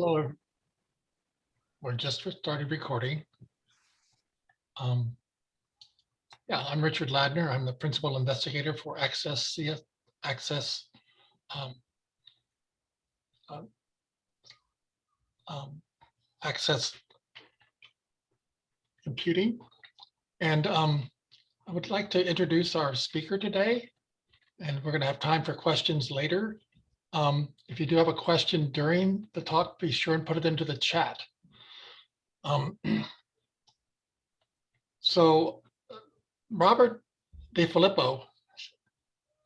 Hello. We're just started recording. Um, Yeah, I'm Richard Ladner. I'm the principal investigator for Access CS, Access. um, um, um, Access Computing. And um, I would like to introduce our speaker today. And we're going to have time for questions later. Um, if you do have a question during the talk, be sure and put it into the chat. Um, so Robert DeFilippo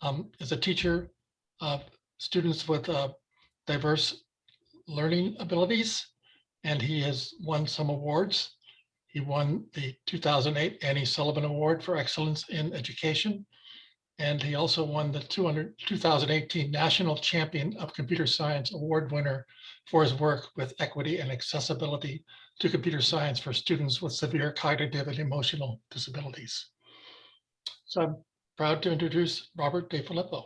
um, is a teacher of students with uh, diverse learning abilities, and he has won some awards. He won the 2008 Annie Sullivan Award for Excellence in Education. And he also won the 200, 2018 National Champion of Computer Science Award winner for his work with equity and accessibility to computer science for students with severe cognitive and emotional disabilities. So I'm proud to introduce Robert DeFilippo.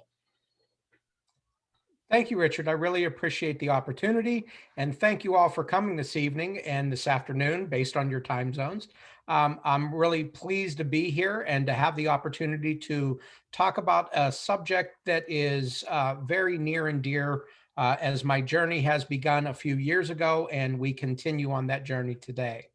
Thank you, Richard. I really appreciate the opportunity and thank you all for coming this evening and this afternoon based on your time zones. Um, I'm really pleased to be here and to have the opportunity to talk about a subject that is uh, very near and dear uh, as my journey has begun a few years ago and we continue on that journey today.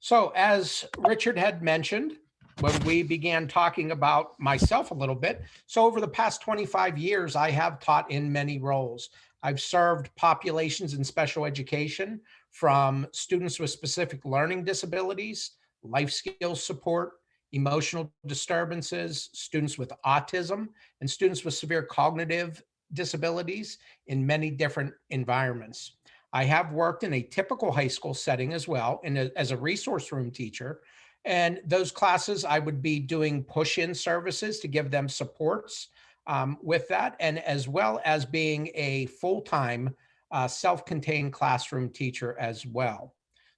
So as Richard had mentioned, when we began talking about myself a little bit. So over the past 25 years, I have taught in many roles. I've served populations in special education from students with specific learning disabilities, life skills support, emotional disturbances, students with autism, and students with severe cognitive disabilities in many different environments. I have worked in a typical high school setting as well, and as a resource room teacher, and those classes, I would be doing push-in services to give them supports um, with that, and as well as being a full-time uh, self-contained classroom teacher as well.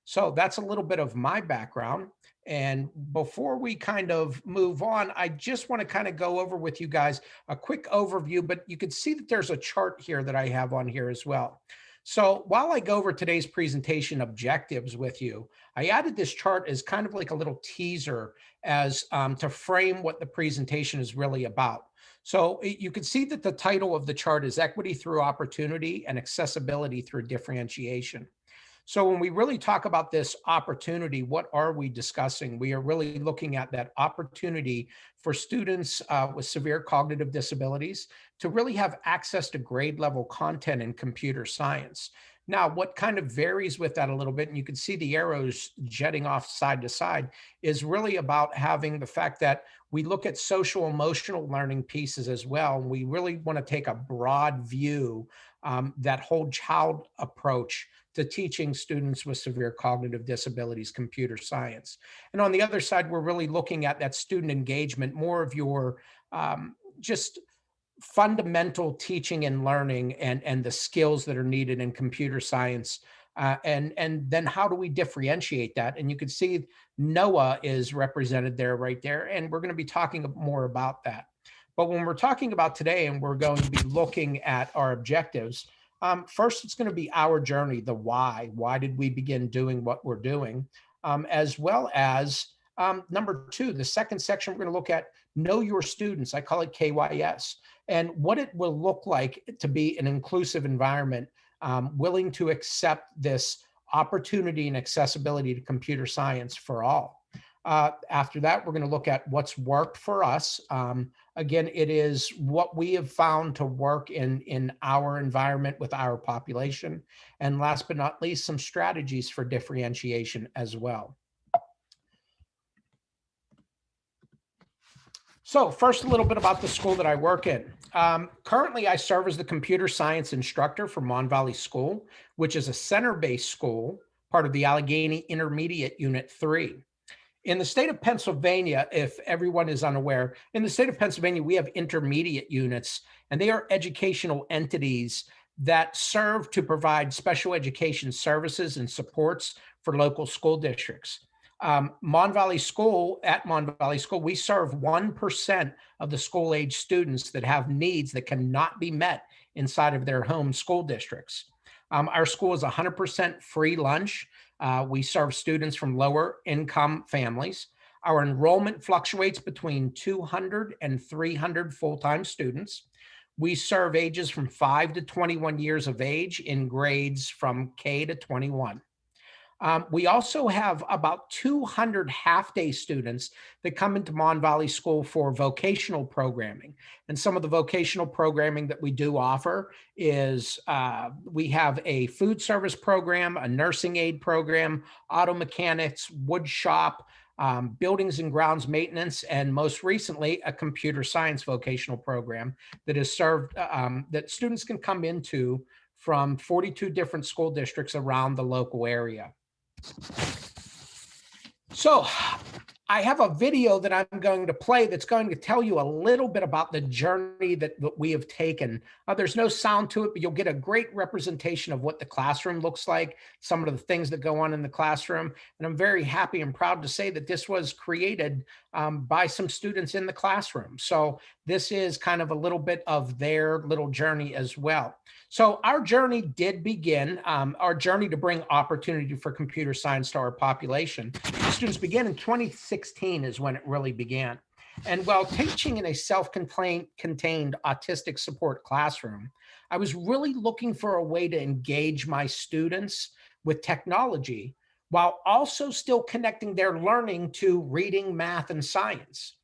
So that's a little bit of my background. And before we kind of move on, I just want to kind of go over with you guys a quick overview, but you can see that there's a chart here that I have on here as well. So while I go over today's presentation objectives with you, I added this chart as kind of like a little teaser as um, to frame what the presentation is really about. So you can see that the title of the chart is equity through opportunity and accessibility through differentiation. So when we really talk about this opportunity, what are we discussing? We are really looking at that opportunity for students uh, with severe cognitive disabilities to really have access to grade level content in computer science. Now, what kind of varies with that a little bit, and you can see the arrows jetting off side to side, is really about having the fact that we look at social emotional learning pieces as well. We really want to take a broad view, um, that whole child approach to teaching students with severe cognitive disabilities computer science. And on the other side, we're really looking at that student engagement, more of your um, just fundamental teaching and learning and, and the skills that are needed in computer science. Uh, and, and then how do we differentiate that? And you can see NOAH is represented there right there. And we're going to be talking more about that. But when we're talking about today and we're going to be looking at our objectives, um, first, it's going to be our journey, the why. Why did we begin doing what we're doing? Um, as well as um, number two, the second section, we're going to look at know your students. I call it KYS and what it will look like to be an inclusive environment, um, willing to accept this opportunity and accessibility to computer science for all. Uh, after that, we're going to look at what's worked for us. Um, again, it is what we have found to work in, in our environment with our population. And last but not least, some strategies for differentiation as well. So first, a little bit about the school that I work in. Um, currently, I serve as the computer science instructor for Mon Valley School, which is a center-based school, part of the Allegheny Intermediate Unit 3 in the state of Pennsylvania, if everyone is unaware, in the state of Pennsylvania, we have intermediate units, and they are educational entities that serve to provide special education services and supports for local school districts. Um, Mon Valley School, at Mon Valley School, we serve 1% of the school age students that have needs that cannot be met inside of their home school districts. Um, our school is 100% free lunch. Uh, we serve students from lower income families. Our enrollment fluctuates between 200 and 300 full-time students. We serve ages from 5 to 21 years of age in grades from K to 21. Um, we also have about 200 half-day students that come into Mon Valley School for vocational programming. And some of the vocational programming that we do offer is uh, we have a food service program, a nursing aid program, auto mechanics, wood shop, um, buildings and grounds maintenance, and most recently, a computer science vocational program that is served, uh, um, that students can come into from 42 different school districts around the local area. So I have a video that I'm going to play that's going to tell you a little bit about the journey that, that we have taken. Uh, there's no sound to it, but you'll get a great representation of what the classroom looks like, some of the things that go on in the classroom. And I'm very happy and proud to say that this was created um, by some students in the classroom. So this is kind of a little bit of their little journey as well. So our journey did begin, um, our journey to bring opportunity for computer science to our population. Students began in 2016 is when it really began. And while teaching in a self-contained contained autistic support classroom, I was really looking for a way to engage my students with technology while also still connecting their learning to reading, math, and science.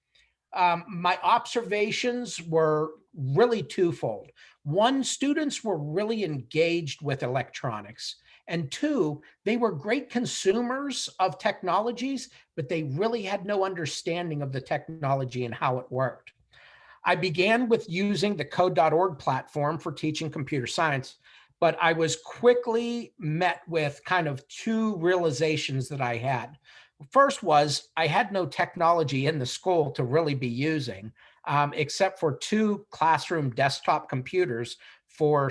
Um, my observations were really twofold. One, students were really engaged with electronics. And two, they were great consumers of technologies, but they really had no understanding of the technology and how it worked. I began with using the code.org platform for teaching computer science, but I was quickly met with kind of two realizations that I had. First was I had no technology in the school to really be using um, except for two classroom desktop computers for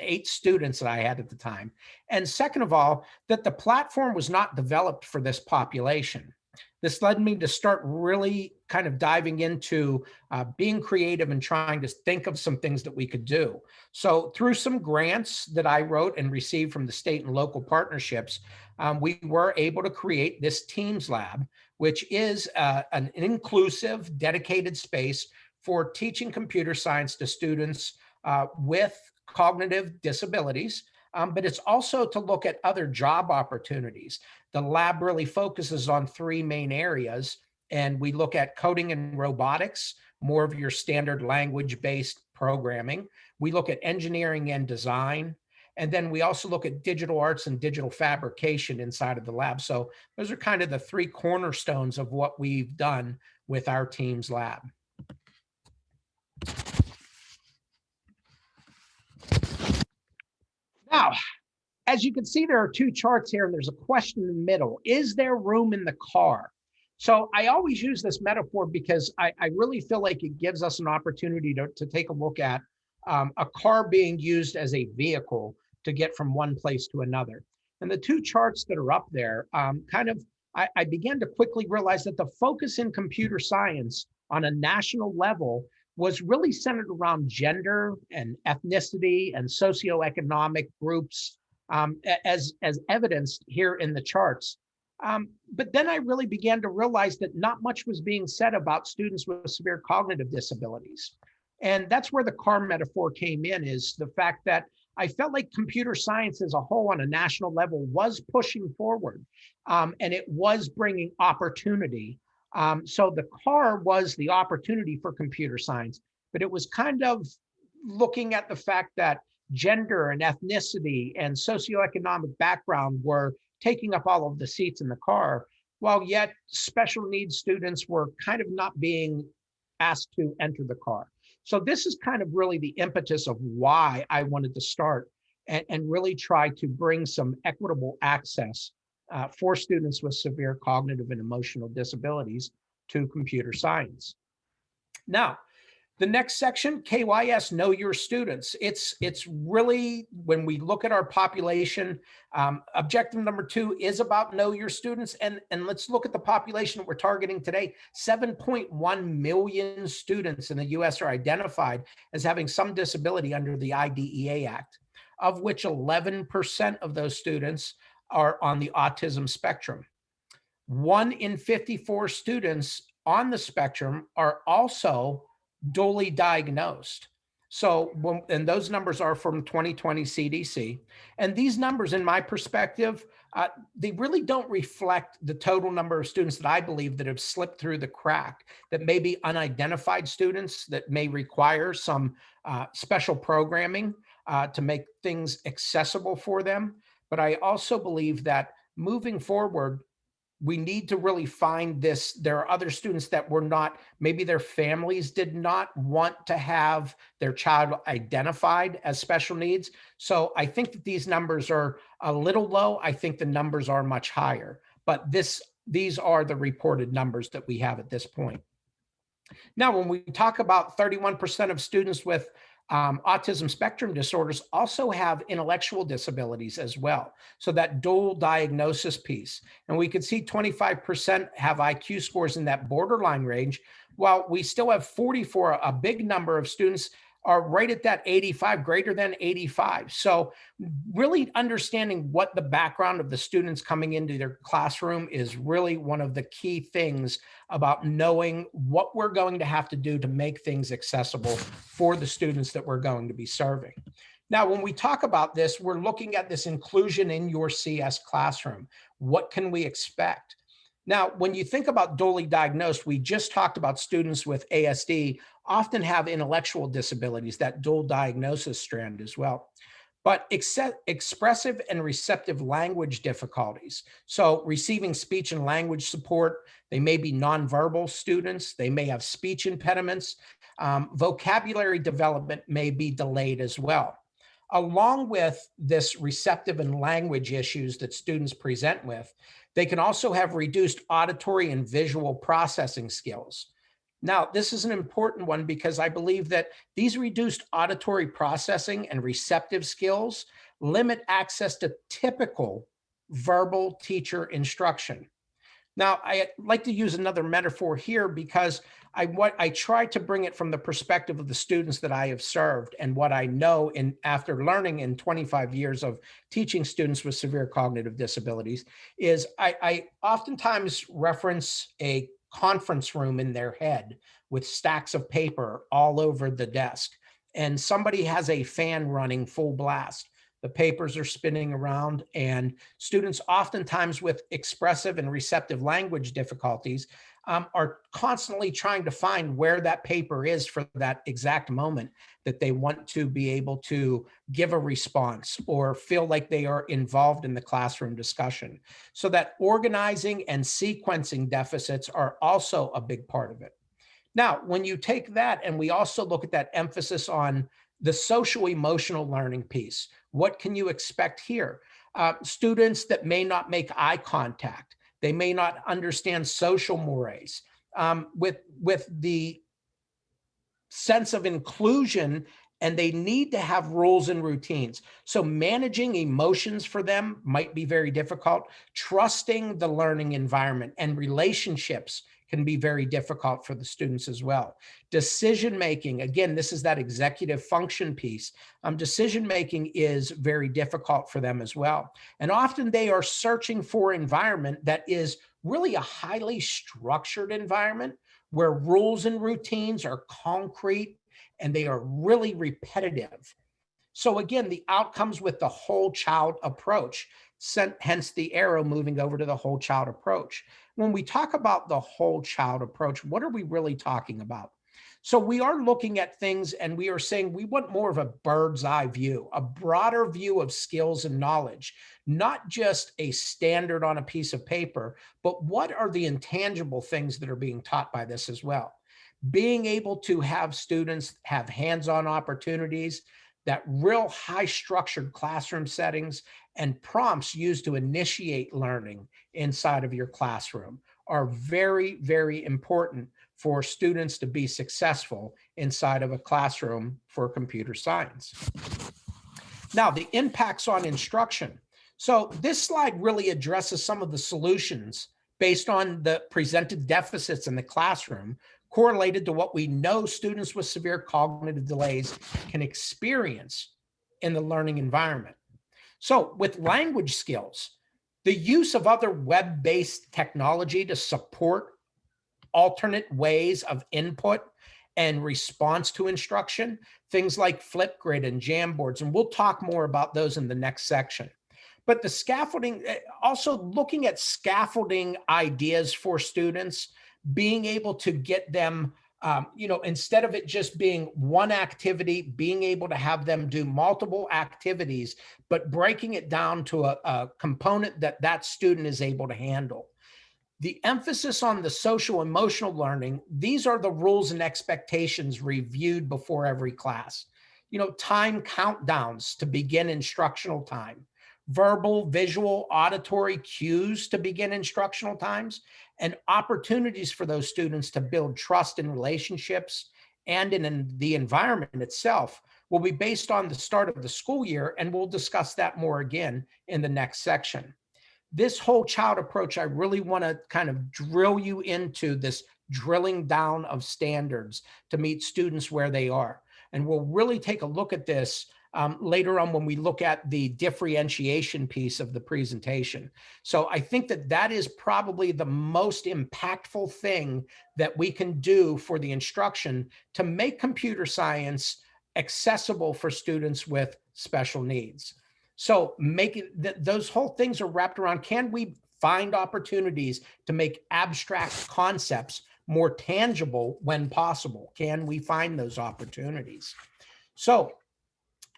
eight students that I had at the time. And second of all, that the platform was not developed for this population. This led me to start really kind of diving into uh, being creative and trying to think of some things that we could do. So through some grants that I wrote and received from the state and local partnerships, um, we were able to create this Teams Lab, which is uh, an inclusive, dedicated space for teaching computer science to students uh, with cognitive disabilities, um, but it's also to look at other job opportunities. The lab really focuses on three main areas, and we look at coding and robotics, more of your standard language-based programming. We look at engineering and design, and then we also look at digital arts and digital fabrication inside of the lab. So those are kind of the three cornerstones of what we've done with our team's lab. Now, as you can see, there are two charts here and there's a question in the middle. Is there room in the car? So I always use this metaphor because I, I really feel like it gives us an opportunity to, to take a look at um, a car being used as a vehicle to get from one place to another. And the two charts that are up there um, kind of, I, I began to quickly realize that the focus in computer science on a national level was really centered around gender and ethnicity and socioeconomic groups um, as, as evidenced here in the charts. Um, but then I really began to realize that not much was being said about students with severe cognitive disabilities. And that's where the car metaphor came in is the fact that I felt like computer science as a whole on a national level was pushing forward um, and it was bringing opportunity. Um, so the car was the opportunity for computer science, but it was kind of looking at the fact that gender and ethnicity and socioeconomic background were taking up all of the seats in the car, while yet special needs students were kind of not being asked to enter the car. So this is kind of really the impetus of why I wanted to start and, and really try to bring some equitable access uh, for students with severe cognitive and emotional disabilities to computer science. Now, the next section, KYS, know your students. It's, it's really, when we look at our population, um, objective number two is about know your students. And, and let's look at the population we're targeting today. 7.1 million students in the US are identified as having some disability under the IDEA Act. of which 11% of those students are on the autism spectrum. One in 54 students on the spectrum are also dually diagnosed. So, and those numbers are from 2020 CDC. And these numbers, in my perspective, uh, they really don't reflect the total number of students that I believe that have slipped through the crack, that may be unidentified students that may require some uh, special programming uh, to make things accessible for them. But I also believe that moving forward, we need to really find this. There are other students that were not, maybe their families did not want to have their child identified as special needs. So I think that these numbers are a little low. I think the numbers are much higher, but this these are the reported numbers that we have at this point. Now, when we talk about 31% of students with um, autism spectrum disorders also have intellectual disabilities as well. So that dual diagnosis piece. And we could see 25% have IQ scores in that borderline range, while we still have 44, a big number of students are right at that 85, greater than 85. So really understanding what the background of the students coming into their classroom is really one of the key things about knowing what we're going to have to do to make things accessible for the students that we're going to be serving. Now, when we talk about this, we're looking at this inclusion in your CS classroom. What can we expect? Now, when you think about dually diagnosed, we just talked about students with ASD often have intellectual disabilities, that dual diagnosis strand as well. But expressive and receptive language difficulties. So receiving speech and language support, they may be nonverbal students, they may have speech impediments, um, vocabulary development may be delayed as well. Along with this receptive and language issues that students present with, they can also have reduced auditory and visual processing skills. Now, this is an important one because I believe that these reduced auditory processing and receptive skills limit access to typical verbal teacher instruction. Now, I like to use another metaphor here because I what I try to bring it from the perspective of the students that I have served and what I know in after learning in 25 years of teaching students with severe cognitive disabilities is I, I oftentimes reference a conference room in their head with stacks of paper all over the desk. And somebody has a fan running full blast. The papers are spinning around and students oftentimes with expressive and receptive language difficulties um, are constantly trying to find where that paper is for that exact moment that they want to be able to give a response or feel like they are involved in the classroom discussion. So that organizing and sequencing deficits are also a big part of it. Now, when you take that and we also look at that emphasis on the social emotional learning piece, what can you expect here? Uh, students that may not make eye contact, they may not understand social mores. Um, with, with the sense of inclusion and they need to have rules and routines. So managing emotions for them might be very difficult. Trusting the learning environment and relationships can be very difficult for the students as well. Decision making, again, this is that executive function piece. Um, decision making is very difficult for them as well. And often they are searching for environment that is really a highly structured environment where rules and routines are concrete and they are really repetitive. So again, the outcomes with the whole child approach, hence the arrow moving over to the whole child approach when we talk about the whole child approach, what are we really talking about? So we are looking at things and we are saying we want more of a bird's eye view, a broader view of skills and knowledge, not just a standard on a piece of paper, but what are the intangible things that are being taught by this as well? Being able to have students have hands-on opportunities, that real high structured classroom settings and prompts used to initiate learning inside of your classroom are very, very important for students to be successful inside of a classroom for computer science. Now, the impacts on instruction. So this slide really addresses some of the solutions based on the presented deficits in the classroom correlated to what we know students with severe cognitive delays can experience in the learning environment. So with language skills, the use of other web-based technology to support alternate ways of input and response to instruction, things like Flipgrid and Jamboards, and we'll talk more about those in the next section. But the scaffolding, eh, also looking at scaffolding ideas for students, being able to get them, um, you know, instead of it just being one activity, being able to have them do multiple activities, but breaking it down to a, a component that that student is able to handle. The emphasis on the social emotional learning, these are the rules and expectations reviewed before every class. You know, time countdowns to begin instructional time verbal, visual, auditory cues to begin instructional times, and opportunities for those students to build trust in relationships and in, in the environment itself will be based on the start of the school year, and we'll discuss that more again in the next section. This whole child approach, I really want to kind of drill you into this drilling down of standards to meet students where they are. And we'll really take a look at this um, later on when we look at the differentiation piece of the presentation. So I think that that is probably the most impactful thing that we can do for the instruction to make computer science accessible for students with special needs. So making th those whole things are wrapped around, can we find opportunities to make abstract concepts more tangible when possible? Can we find those opportunities? So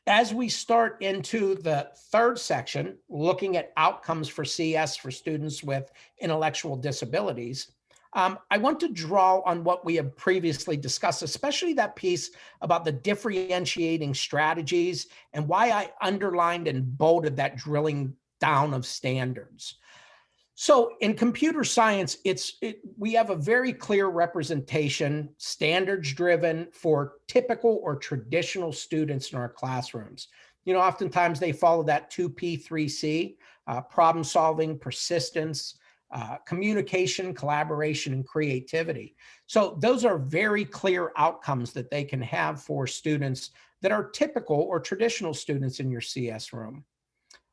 as we start into the third section, looking at outcomes for CS for students with intellectual disabilities, um, I want to draw on what we have previously discussed, especially that piece about the differentiating strategies and why I underlined and bolded that drilling down of standards. So in computer science, it's it, we have a very clear representation, standards driven for typical or traditional students in our classrooms. You know, oftentimes they follow that 2P, 3C, uh, problem solving, persistence, uh, communication, collaboration, and creativity. So those are very clear outcomes that they can have for students that are typical or traditional students in your CS room.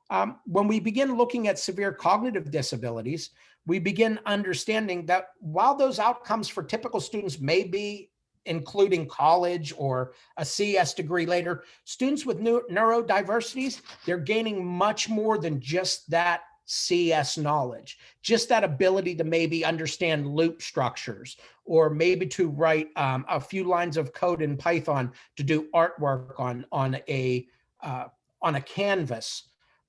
Um, when we begin looking at severe cognitive disabilities, we begin understanding that while those outcomes for typical students may be including college or a CS degree later, students with neurodiversities, they're gaining much more than just that CS knowledge, just that ability to maybe understand loop structures or maybe to write um, a few lines of code in Python to do artwork on, on, a, uh, on a canvas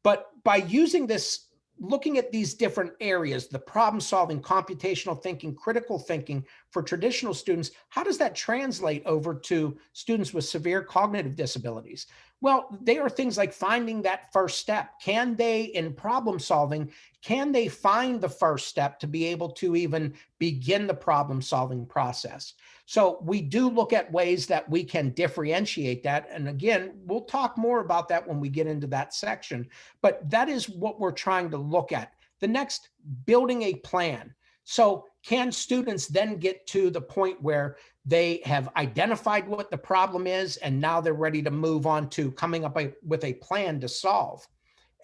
but by using this, looking at these different areas, the problem solving, computational thinking, critical thinking for traditional students, how does that translate over to students with severe cognitive disabilities? Well, they are things like finding that first step. Can they, in problem solving, can they find the first step to be able to even begin the problem solving process? So we do look at ways that we can differentiate that. And again, we'll talk more about that when we get into that section, but that is what we're trying to look at. The next, building a plan. So can students then get to the point where they have identified what the problem is and now they're ready to move on to coming up with a plan to solve?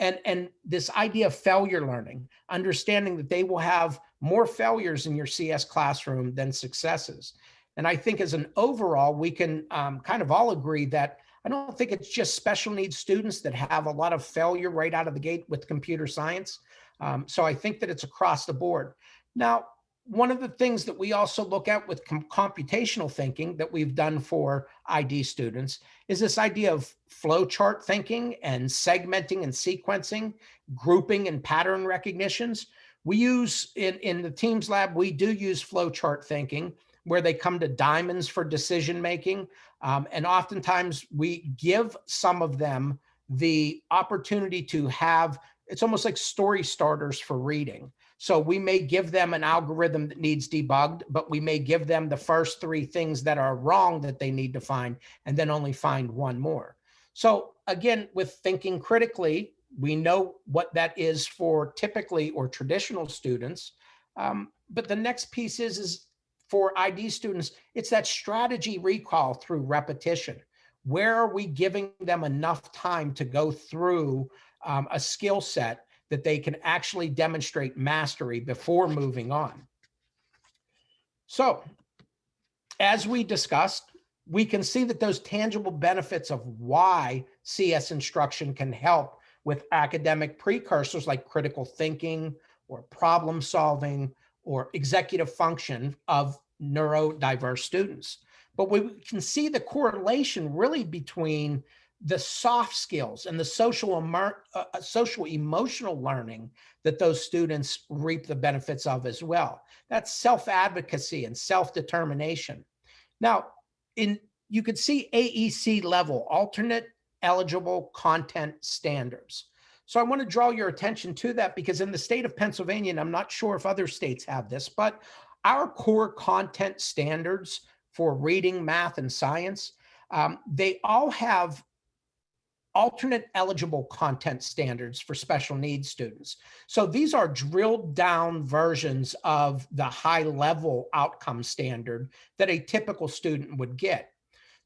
And, and this idea of failure learning, understanding that they will have more failures in your CS classroom than successes. And I think as an overall, we can um, kind of all agree that I don't think it's just special needs students that have a lot of failure right out of the gate with computer science. Um, so I think that it's across the board. Now, one of the things that we also look at with com computational thinking that we've done for ID students is this idea of flowchart thinking and segmenting and sequencing, grouping and pattern recognitions. We use in, in the Teams lab, we do use flowchart thinking where they come to diamonds for decision making. Um, and oftentimes we give some of them the opportunity to have, it's almost like story starters for reading. So we may give them an algorithm that needs debugged, but we may give them the first three things that are wrong that they need to find, and then only find one more. So again, with thinking critically, we know what that is for typically or traditional students. Um, but the next piece is, is for ID students, it's that strategy recall through repetition. Where are we giving them enough time to go through um, a skill set that they can actually demonstrate mastery before moving on? So as we discussed, we can see that those tangible benefits of why CS instruction can help with academic precursors like critical thinking or problem solving or executive function of neurodiverse students. But we can see the correlation really between the soft skills and the social, uh, uh, social emotional learning that those students reap the benefits of as well. That's self-advocacy and self-determination. Now, in you could see AEC level, alternate eligible content standards. So I want to draw your attention to that because in the state of Pennsylvania, and I'm not sure if other states have this, but our core content standards for reading, math, and science, um, they all have alternate eligible content standards for special needs students. So these are drilled down versions of the high level outcome standard that a typical student would get.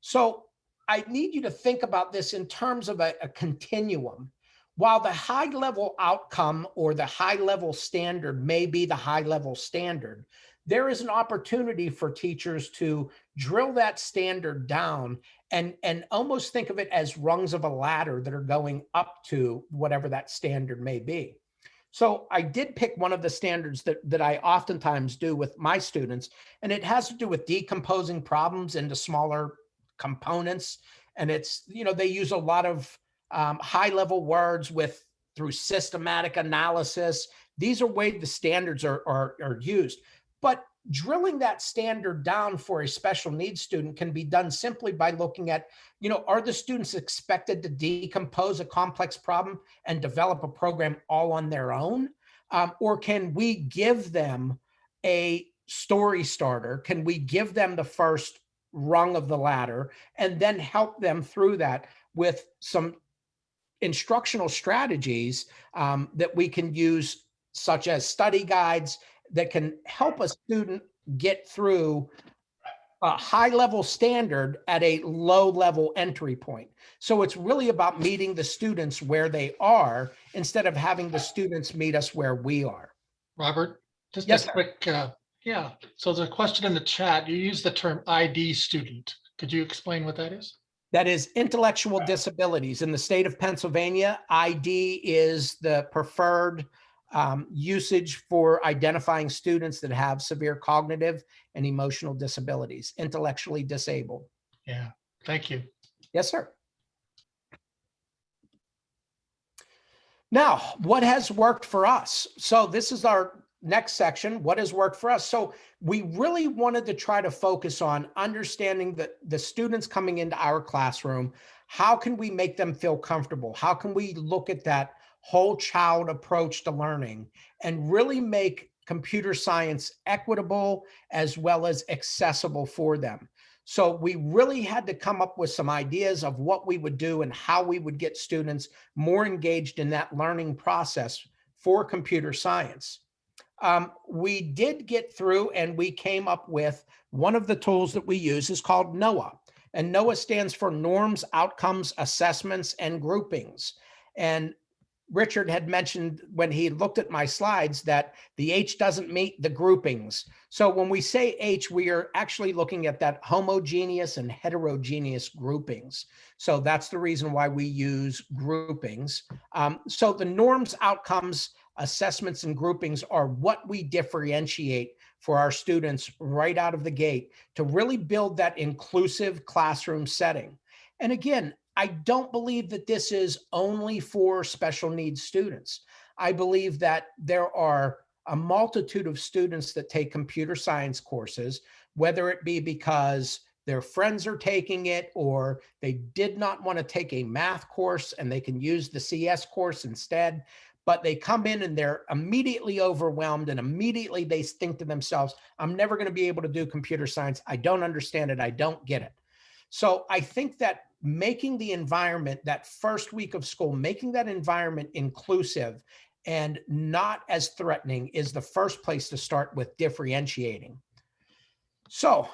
So I need you to think about this in terms of a, a continuum. While the high level outcome or the high level standard may be the high level standard, there is an opportunity for teachers to drill that standard down and, and almost think of it as rungs of a ladder that are going up to whatever that standard may be. So I did pick one of the standards that, that I oftentimes do with my students, and it has to do with decomposing problems into smaller components. And it's, you know, they use a lot of um, high level words with through systematic analysis. These are ways the standards are, are, are used. But drilling that standard down for a special needs student can be done simply by looking at, you know, are the students expected to decompose a complex problem and develop a program all on their own? Um, or can we give them a story starter? Can we give them the first rung of the ladder and then help them through that with some instructional strategies um, that we can use, such as study guides that can help a student get through a high level standard at a low level entry point. So it's really about meeting the students where they are instead of having the students meet us where we are. Robert, just Yes, a quick, uh, yeah, so there's a question in the chat. You use the term ID student. Could you explain what that is? That is intellectual disabilities. In the state of Pennsylvania, ID is the preferred um, usage for identifying students that have severe cognitive and emotional disabilities, intellectually disabled. Yeah, thank you. Yes, sir. Now, what has worked for us? So this is our next section, what has worked for us? So we really wanted to try to focus on understanding that the students coming into our classroom, how can we make them feel comfortable? How can we look at that whole child approach to learning and really make computer science equitable as well as accessible for them? So we really had to come up with some ideas of what we would do and how we would get students more engaged in that learning process for computer science. Um, we did get through and we came up with one of the tools that we use is called NOAH. And NOAH stands for Norms, Outcomes, Assessments, and Groupings. And Richard had mentioned when he looked at my slides that the H doesn't meet the groupings. So when we say H, we are actually looking at that homogeneous and heterogeneous groupings. So that's the reason why we use groupings. Um, so the norms, outcomes, assessments, and groupings are what we differentiate for our students right out of the gate to really build that inclusive classroom setting. And again, I don't believe that this is only for special needs students. I believe that there are a multitude of students that take computer science courses, whether it be because their friends are taking it or they did not want to take a math course and they can use the CS course instead. But they come in and they're immediately overwhelmed and immediately they think to themselves, I'm never going to be able to do computer science. I don't understand it. I don't get it. So I think that making the environment that first week of school, making that environment inclusive and not as threatening is the first place to start with differentiating. So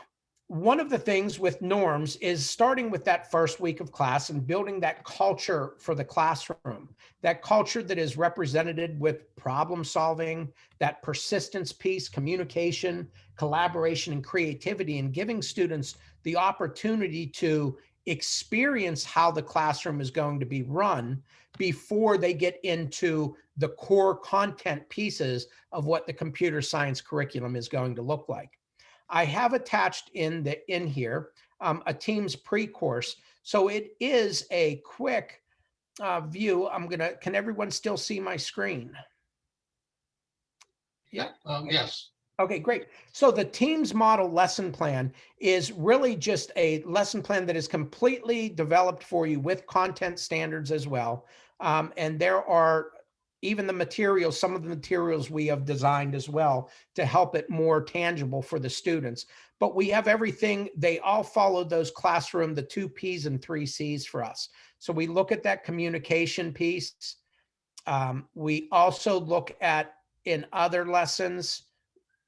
one of the things with norms is starting with that first week of class and building that culture for the classroom, that culture that is represented with problem solving, that persistence piece, communication, collaboration, and creativity, and giving students the opportunity to experience how the classroom is going to be run before they get into the core content pieces of what the computer science curriculum is going to look like. I have attached in the in here um, a Teams pre-course. So it is a quick uh, view. I'm gonna, can everyone still see my screen? Yeah. Um, yes, Okay, great. So the Teams model lesson plan is really just a lesson plan that is completely developed for you with content standards as well. Um, and there are even the materials, some of the materials we have designed as well to help it more tangible for the students. But we have everything, they all follow those classroom, the two Ps and three Cs for us. So we look at that communication piece. Um, we also look at in other lessons,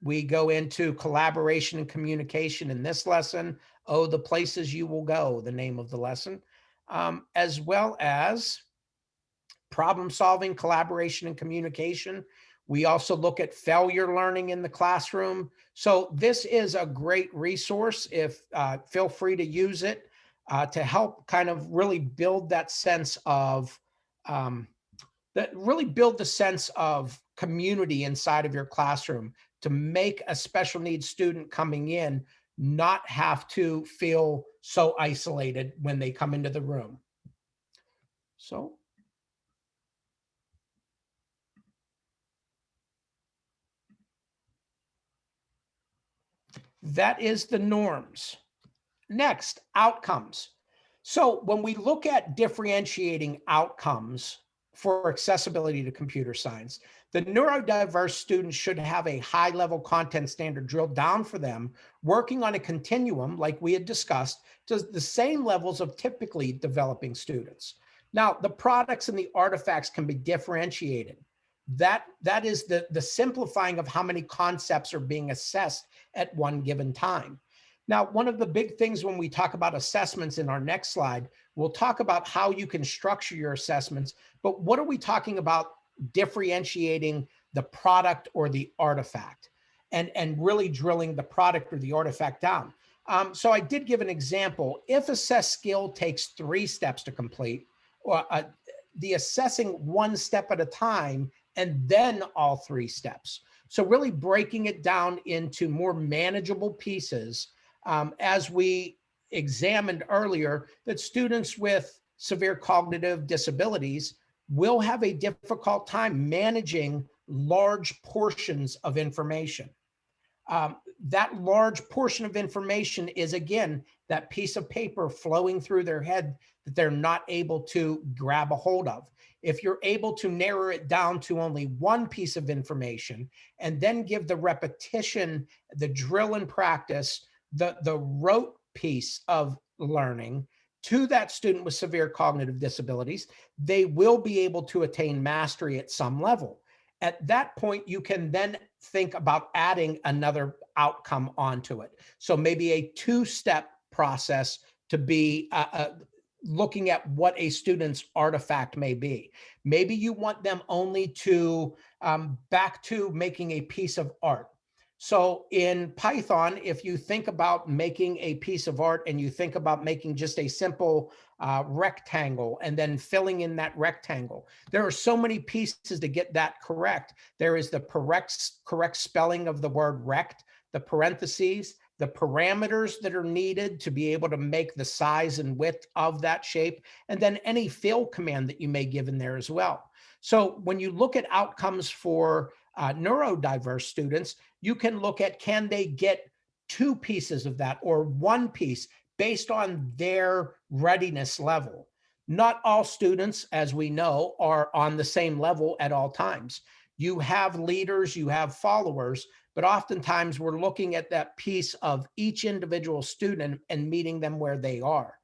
we go into collaboration and communication in this lesson. Oh, the places you will go, the name of the lesson, um, as well as problem solving, collaboration, and communication. We also look at failure learning in the classroom. So this is a great resource. If uh, feel free to use it uh, to help kind of really build that sense of um, that really build the sense of community inside of your classroom to make a special needs student coming in not have to feel so isolated when they come into the room. So that is the norms. Next, outcomes. So when we look at differentiating outcomes for accessibility to computer science, the neurodiverse students should have a high level content standard drilled down for them, working on a continuum like we had discussed to the same levels of typically developing students. Now, the products and the artifacts can be differentiated. That, that is the, the simplifying of how many concepts are being assessed at one given time. Now, one of the big things when we talk about assessments in our next slide, we'll talk about how you can structure your assessments, but what are we talking about differentiating the product or the artifact and, and really drilling the product or the artifact down. Um, so I did give an example. If assess skill takes three steps to complete, or uh, the assessing one step at a time, and then all three steps. So really breaking it down into more manageable pieces um, as we examined earlier that students with severe cognitive disabilities will have a difficult time managing large portions of information. Um, that large portion of information is again, that piece of paper flowing through their head that they're not able to grab a hold of. If you're able to narrow it down to only one piece of information and then give the repetition, the drill and practice, the, the rote piece of learning, to that student with severe cognitive disabilities, they will be able to attain mastery at some level. At that point, you can then think about adding another outcome onto it. So maybe a two-step process to be uh, uh, looking at what a student's artifact may be. Maybe you want them only to um, back to making a piece of art. So in Python, if you think about making a piece of art and you think about making just a simple uh, rectangle and then filling in that rectangle, there are so many pieces to get that correct. There is the correct, correct spelling of the word rect, the parentheses, the parameters that are needed to be able to make the size and width of that shape, and then any fill command that you may give in there as well. So when you look at outcomes for uh, neurodiverse students, you can look at can they get two pieces of that or one piece based on their readiness level. Not all students, as we know, are on the same level at all times. You have leaders, you have followers, but oftentimes we're looking at that piece of each individual student and meeting them where they are.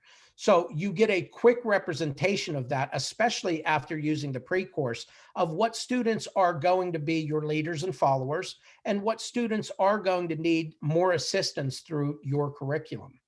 So you get a quick representation of that, especially after using the pre-course of what students are going to be your leaders and followers and what students are going to need more assistance through your curriculum.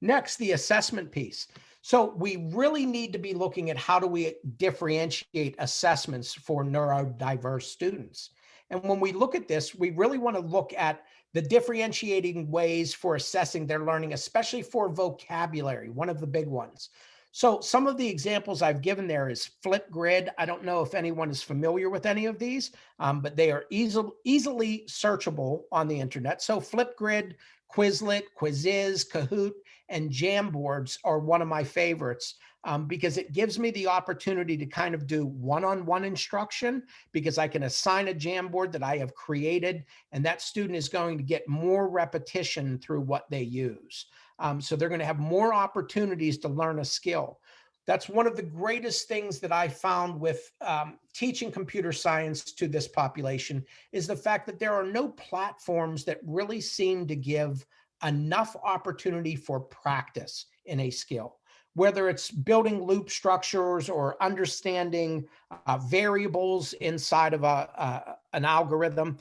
Next, the assessment piece. So we really need to be looking at how do we differentiate assessments for neurodiverse students. And when we look at this, we really want to look at the differentiating ways for assessing their learning, especially for vocabulary, one of the big ones. So some of the examples I've given there is Flipgrid. I don't know if anyone is familiar with any of these, um, but they are easily, easily searchable on the internet. So Flipgrid, Quizlet, Quizizz, Kahoot, and Jamboards are one of my favorites um, because it gives me the opportunity to kind of do one-on-one -on -one instruction because I can assign a Jamboard that I have created and that student is going to get more repetition through what they use. Um, so they're going to have more opportunities to learn a skill. That's one of the greatest things that I found with um, teaching computer science to this population is the fact that there are no platforms that really seem to give enough opportunity for practice in a skill, whether it's building loop structures or understanding uh, variables inside of a, a, an algorithm.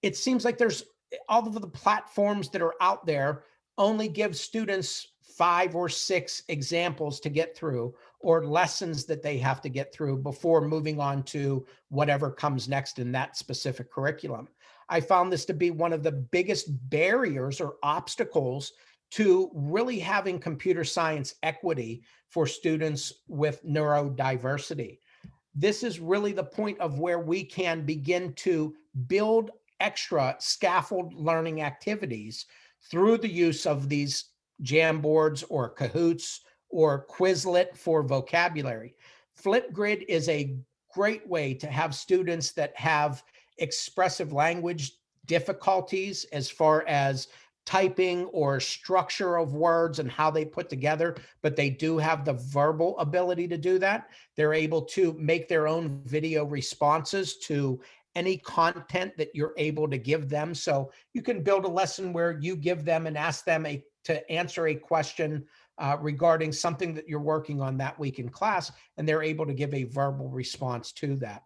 It seems like there's all of the platforms that are out there only give students five or six examples to get through or lessons that they have to get through before moving on to whatever comes next in that specific curriculum. I found this to be one of the biggest barriers or obstacles to really having computer science equity for students with neurodiversity. This is really the point of where we can begin to build extra scaffold learning activities through the use of these Jamboards or Kahoots or Quizlet for vocabulary. Flipgrid is a great way to have students that have expressive language difficulties as far as typing or structure of words and how they put together, but they do have the verbal ability to do that. They're able to make their own video responses to any content that you're able to give them. So you can build a lesson where you give them and ask them a, to answer a question uh, regarding something that you're working on that week in class, and they're able to give a verbal response to that.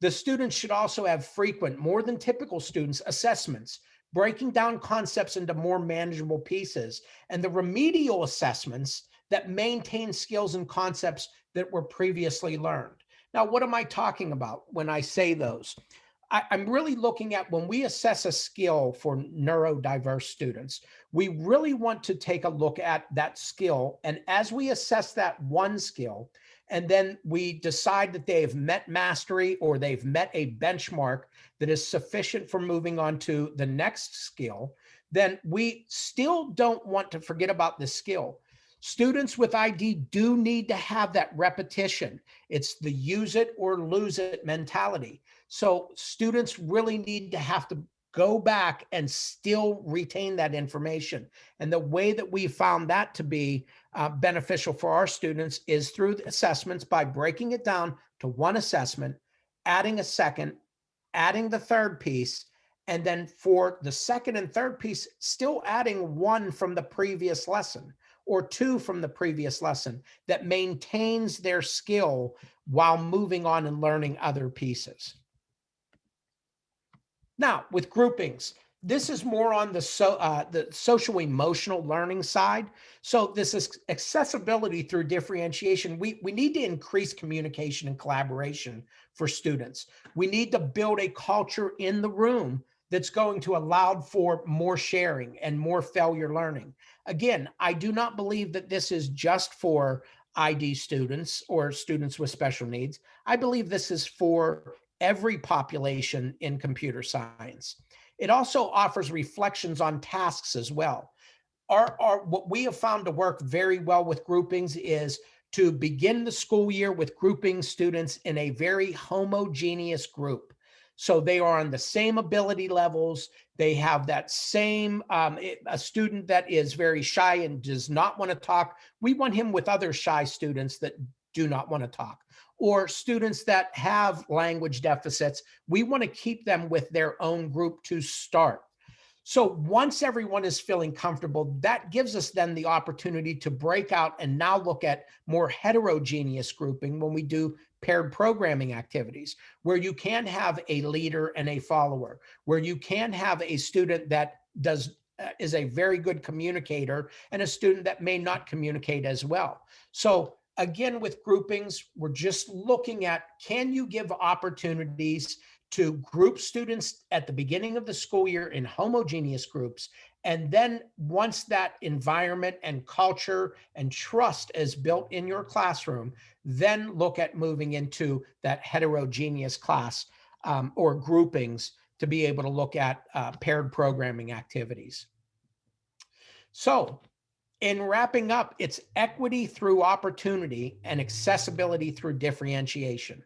The students should also have frequent, more than typical students, assessments, breaking down concepts into more manageable pieces, and the remedial assessments that maintain skills and concepts that were previously learned. Now, what am I talking about when I say those? I, am really looking at when we assess a skill for neurodiverse students, we really want to take a look at that skill. And as we assess that one skill, and then we decide that they've met mastery or they've met a benchmark that is sufficient for moving on to the next skill, then we still don't want to forget about the skill. Students with ID do need to have that repetition. It's the use it or lose it mentality. So students really need to have to go back and still retain that information. And the way that we found that to be uh, beneficial for our students is through the assessments by breaking it down to one assessment, adding a second, adding the third piece, and then for the second and third piece, still adding one from the previous lesson or two from the previous lesson that maintains their skill while moving on and learning other pieces. Now, with groupings, this is more on the so uh, the social emotional learning side. So this is accessibility through differentiation. We we need to increase communication and collaboration for students. We need to build a culture in the room that's going to allow for more sharing and more failure learning. Again, I do not believe that this is just for ID students or students with special needs. I believe this is for every population in computer science. It also offers reflections on tasks as well. Our, our, what we have found to work very well with groupings is to begin the school year with grouping students in a very homogeneous group. So they are on the same ability levels. They have that same, um, a student that is very shy and does not want to talk. We want him with other shy students that do not want to talk or students that have language deficits, we want to keep them with their own group to start. So once everyone is feeling comfortable, that gives us then the opportunity to break out and now look at more heterogeneous grouping when we do paired programming activities, where you can have a leader and a follower, where you can have a student that does uh, is a very good communicator and a student that may not communicate as well. So again, with groupings, we're just looking at, can you give opportunities to group students at the beginning of the school year in homogeneous groups? And then once that environment and culture and trust is built in your classroom, then look at moving into that heterogeneous class um, or groupings to be able to look at uh, paired programming activities. So in wrapping up, it's equity through opportunity and accessibility through differentiation.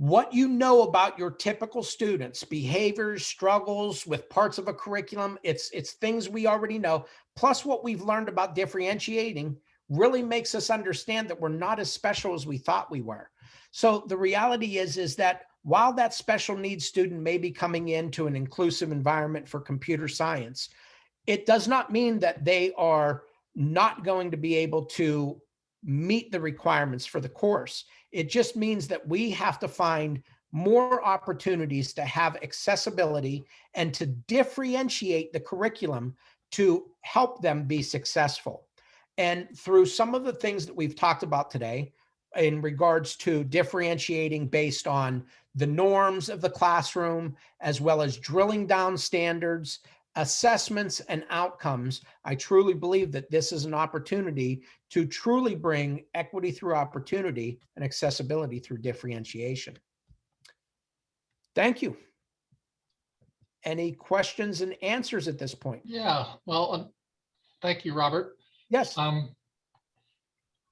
What you know about your typical students, behaviors, struggles with parts of a curriculum, it's, it's things we already know, plus what we've learned about differentiating really makes us understand that we're not as special as we thought we were. So the reality is, is that while that special needs student may be coming into an inclusive environment for computer science, it does not mean that they are not going to be able to meet the requirements for the course. It just means that we have to find more opportunities to have accessibility and to differentiate the curriculum to help them be successful. And through some of the things that we've talked about today in regards to differentiating based on the norms of the classroom, as well as drilling down standards, assessments and outcomes, I truly believe that this is an opportunity to truly bring equity through opportunity and accessibility through differentiation. Thank you. Any questions and answers at this point? Yeah, well, um, thank you, Robert. Yes, Um,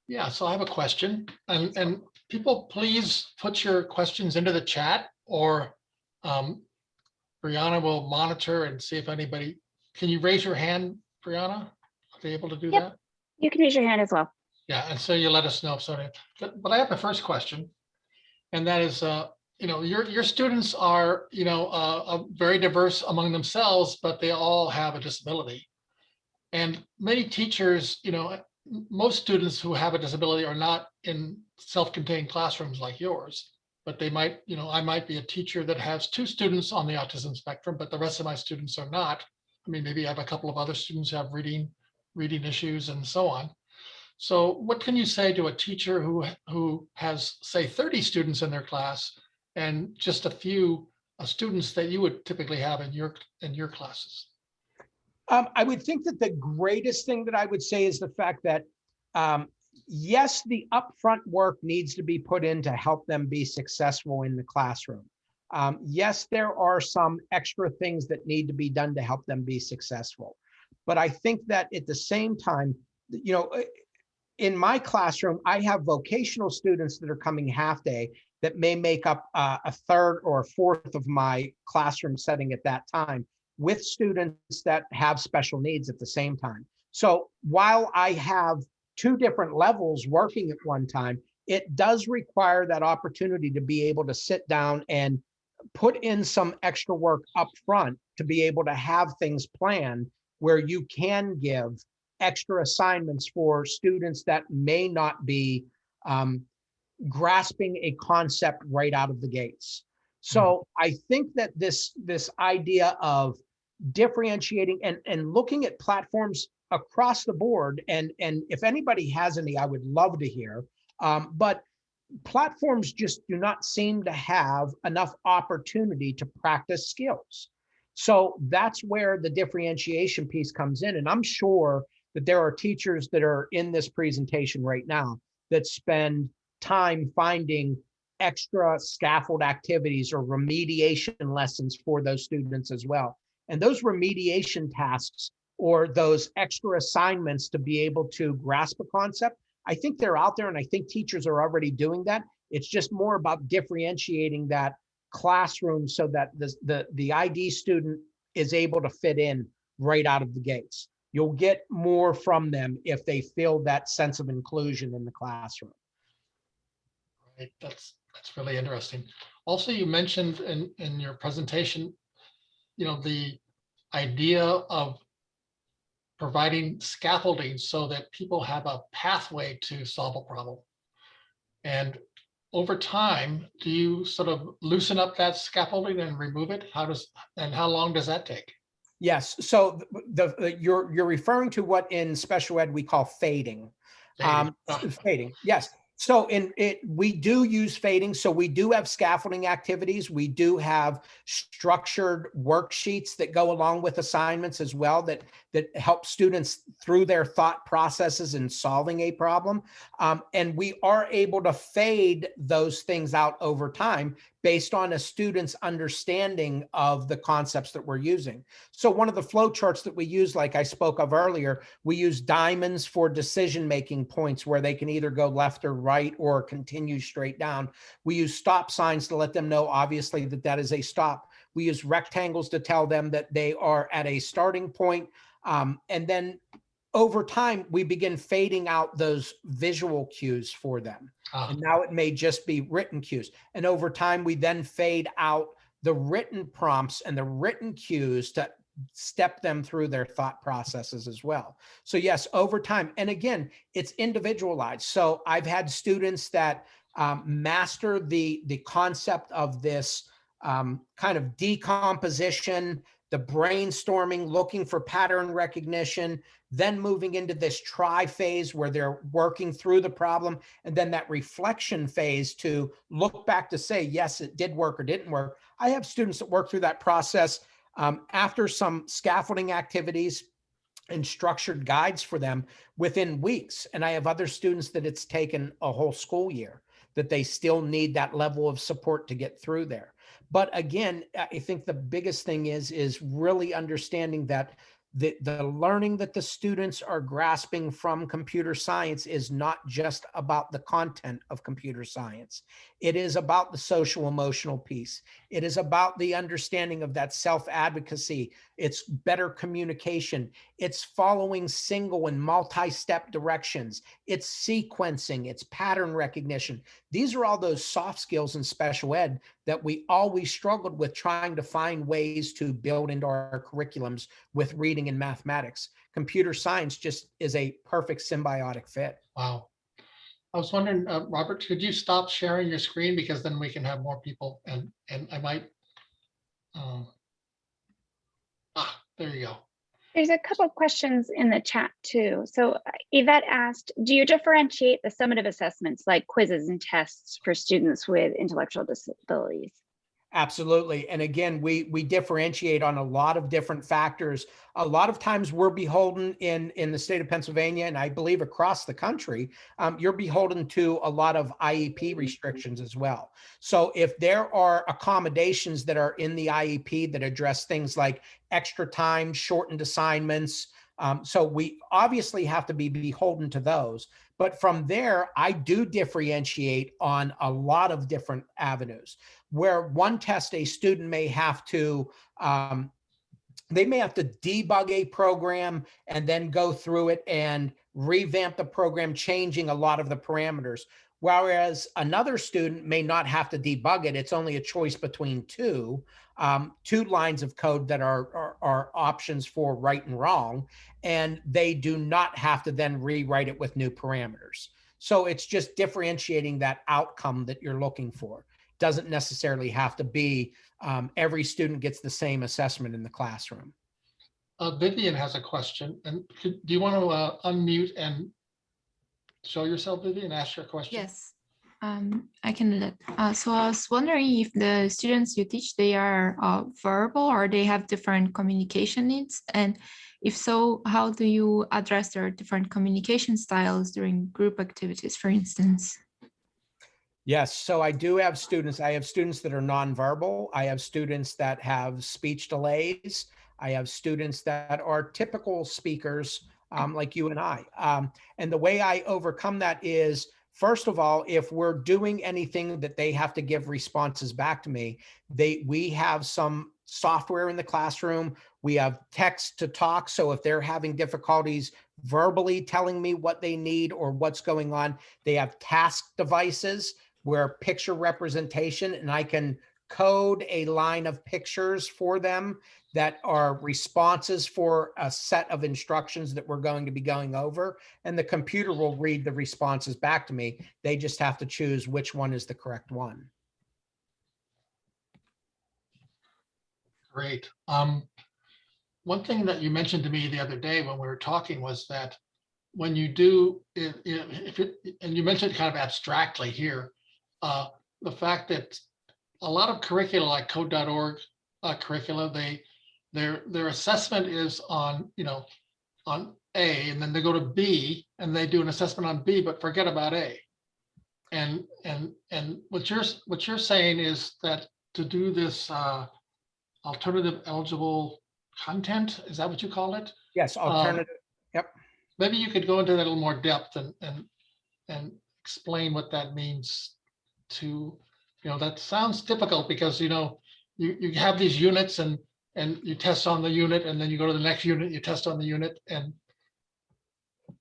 yeah, so I have a question and, and people, please put your questions into the chat or um, Brianna will monitor and see if anybody, can you raise your hand, Brianna? Are they able to do Yep. that? You can raise your hand as well. Yeah, and so you let us know if so. But but I have a first question. And that is, uh, you know, your, your students are, you know, uh, uh, very diverse among themselves, but they all have a disability. And many teachers, you know, most students who have a disability are not in self-contained classrooms like yours. But they might, you know, I might be a teacher that has two students on the autism spectrum, but the rest of my students are not. I mean, maybe I have a couple of other students have reading, reading issues and so on. So what can you say to a teacher who, who has, say, 30 students in their class and just a few uh, students that you would typically have in your, in your classes? Um, I would think that the greatest thing that I would say is the fact that, um, yes, the upfront work needs to be put in to help them be successful in the classroom. Um, yes, there are some extra things that need to be done to help them be successful. But I think that at the same time, you know, uh, in my classroom, I have vocational students that are coming half day that may make up uh, a third or a fourth of my classroom setting at that time with students that have special needs at the same time. So while I have two different levels working at one time, it does require that opportunity to be able to sit down and put in some extra work up front to be able to have things planned where you can give extra assignments for students that may not be um, grasping a concept right out of the gates. So I think that this this idea of differentiating and and looking at platforms across the board and and if anybody has any, I would love to hear. Um, but platforms just do not seem to have enough opportunity to practice skills. So that's where the differentiation piece comes in. And I'm sure that there are teachers that are in this presentation right now that spend time finding extra scaffold activities or remediation lessons for those students as well. And those remediation tasks or those extra assignments to be able to grasp a concept, I think they're out there and I think teachers are already doing that. It's just more about differentiating that classroom so that the, the, the ID student is able to fit in right out of the gates. You'll get more from them if they feel that sense of inclusion in the classroom. Right, that's, that's really interesting. Also, you mentioned in, in your presentation, you know, the idea of providing scaffolding so that people have a pathway to solve a problem. And over time, do you sort of loosen up that scaffolding and remove it? How does, and how long does that take? Yes, so the, the, you're, you're referring to what in special ed we call fading. Um, Ah, fading, yes. So in it, we do use fading. So we do have scaffolding activities. We do have structured worksheets that go along with assignments as well that that help students through their thought processes in solving a problem. Um, and we are able to fade those things out over time based on a student's understanding of the concepts that we're using. So one of the flow charts that we use, like I spoke of earlier, we use diamonds for decision-making points where they can either go left or right or continue straight down. We use stop signs to let them know, obviously, that that is a stop. We use rectangles to tell them that they are at a starting point. Um, and then over time, we begin fading out those visual cues for them. ah, And now it may just be written cues. And over time, we then fade out the written prompts and the written cues to step them through their thought processes as well. So yes, over time, and again, it's individualized. So I've had students that um, master the, the concept of this um, kind of decomposition, the brainstorming, looking for pattern recognition, then moving into this try phase where they're working through the problem and then that reflection phase to look back to say, yes, it did work or didn't work. I have students that work through that process um, after some scaffolding activities and structured guides for them within weeks. And I have other students that it's taken a whole school year that they still need that level of support to get through there. But again, I think the biggest thing is, is really understanding that the, the learning that the students are grasping from computer science is not just about the content of computer science. It is about the social emotional piece. It is about the understanding of that self-advocacy. It's better communication. It's following single and multi-step directions. It's sequencing. It's pattern recognition. These are all those soft skills in special ed that we always struggled with trying to find ways to build into our curriculums with reading and mathematics. Computer science just is a perfect symbiotic fit. Wow. I was wondering, uh, Robert, could you stop sharing your screen? Because then we can have more people and, and I might. um, Ah, there you go. There's a couple questions in the chat too. So uh, Yvette asked, do you differentiate the summative assessments like quizzes and tests for students with intellectual disabilities? Absolutely. And again, we we differentiate on a lot of different factors. A lot of times we're beholden in in the state of Pennsylvania and I believe across the country, um, you're beholden to a lot of IEP restrictions as well. So if there are accommodations that are in the IEP that address things like extra time, shortened assignments, um, so we obviously have to be beholden to those. But from there, I do differentiate on a lot of different avenues where one test a student may have to um, they may have to debug a program and then go through it and revamp the program, changing a lot of the parameters. Whereas another student may not have to debug it. It's only a choice between two, um, two lines of code that are, are, are options for right and wrong. And they do not have to then rewrite it with new parameters. So it's just differentiating that outcome that you're looking for. Doesn't necessarily have to be um, every student gets the same assessment in the classroom. Uh, Vivian has a question and could, do you want to uh, unmute and show yourself, Vivian, ask your question? Yes, um, I can. Uh, so I was wondering if the students you teach, they are uh, verbal or they have different communication needs? And if so, how do you address their different communication styles during group activities, for instance? Yes, so I do have students, I have students that are nonverbal. I have students that have speech delays. I have students that are typical speakers um, like you and I. Um, and the way I overcome that is, first of all, if we're doing anything that they have to give responses back to me, they we have some software in the classroom. We have text to talk. So if they're having difficulties verbally telling me what they need or what's going on, they have task devices where picture representation and I can code a line of pictures for them that are responses for a set of instructions that we're going to be going over. And the computer will read the responses back to me. They just have to choose which one is the correct one. Great. Um, one thing that you mentioned to me the other day when we were talking was that when you do, if, if, it- and you mentioned kind of abstractly here, uh, the fact that a lot of curricula like code.org uh, curricula, they, their, their assessment is on, you know, on A, and then they go to B, and they do an assessment on B, but forget about A. And, and, and what you're, what you're saying is that to do this, uh, alternative eligible content, is that what you call it? Yes, alternative. Yep. Maybe you could go into that a little more depth and, and, and explain what that means to, you know, that sounds difficult because, you know, you, you have these units and, and you test on the unit and then you go to the next unit, you test on the unit and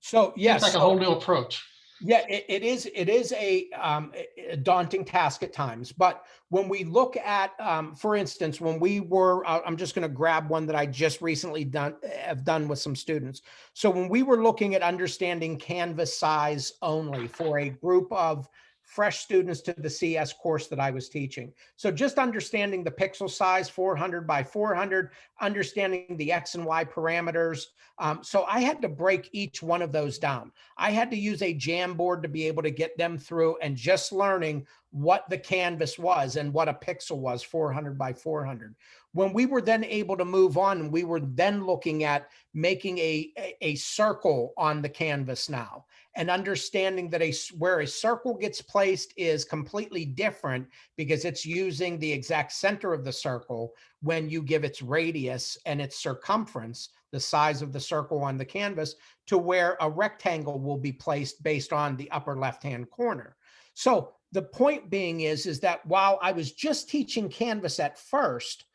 So yes. it's like a whole new approach. Yeah, it, it is, it is a, um, a- daunting task at times, but when we look at, um, for instance, when we were, uh, I'm just gonna grab one that I just recently done, have done with some students. So when we were looking at understanding canvas size only for a group of fresh students to the CS course that I was teaching. So just understanding the pixel size, 400 by 400, understanding the X and Y parameters. Um, so I had to break each one of those down. I had to use a Jamboard to be able to get them through and just learning what the canvas was and what a pixel was 400 by 400. When we were then able to move on, we were then looking at making a, a, a circle on the canvas now and understanding that a where a circle gets placed is completely different because it's using the exact center of the circle when you give its radius and its circumference, the size of the circle on the canvas, to where a rectangle will be placed based on the upper left-hand corner. So the point being is, is that while I was just teaching Canvas at first,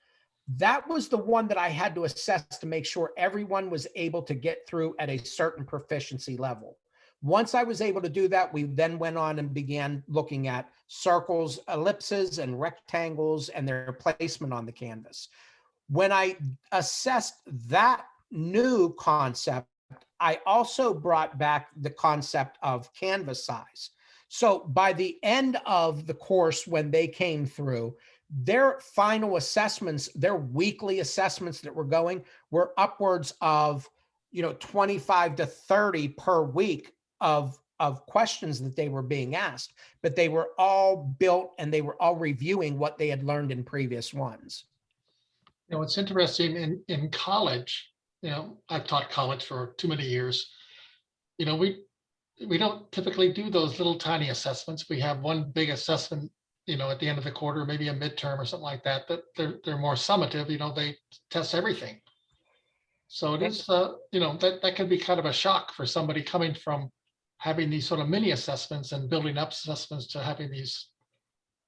that was the one that I had to assess to make sure everyone was able to get through at a certain proficiency level. Once I was able to do that, we then went on and began looking at circles, ellipses, and rectangles and their placement on the canvas. When I assessed that new concept, I also brought back the concept of canvas size. So by the end of the course, when they came through, their final assessments, their weekly assessments that were going were upwards of, you know, 25 to 30 per week of, of questions that they were being asked, but they were all built and they were all reviewing what they had learned in previous ones. You know, it's interesting in, in college, you know, I've taught college for too many years. You know, we, we don't typically do those little tiny assessments. We have one big assessment, you know, at the end of the quarter, maybe a midterm or something like that, but they're, they're more summative, you know, they test everything. So it is, uh, you know, that, that could be kind of a shock for somebody coming from having these sort of mini assessments and building up assessments to having these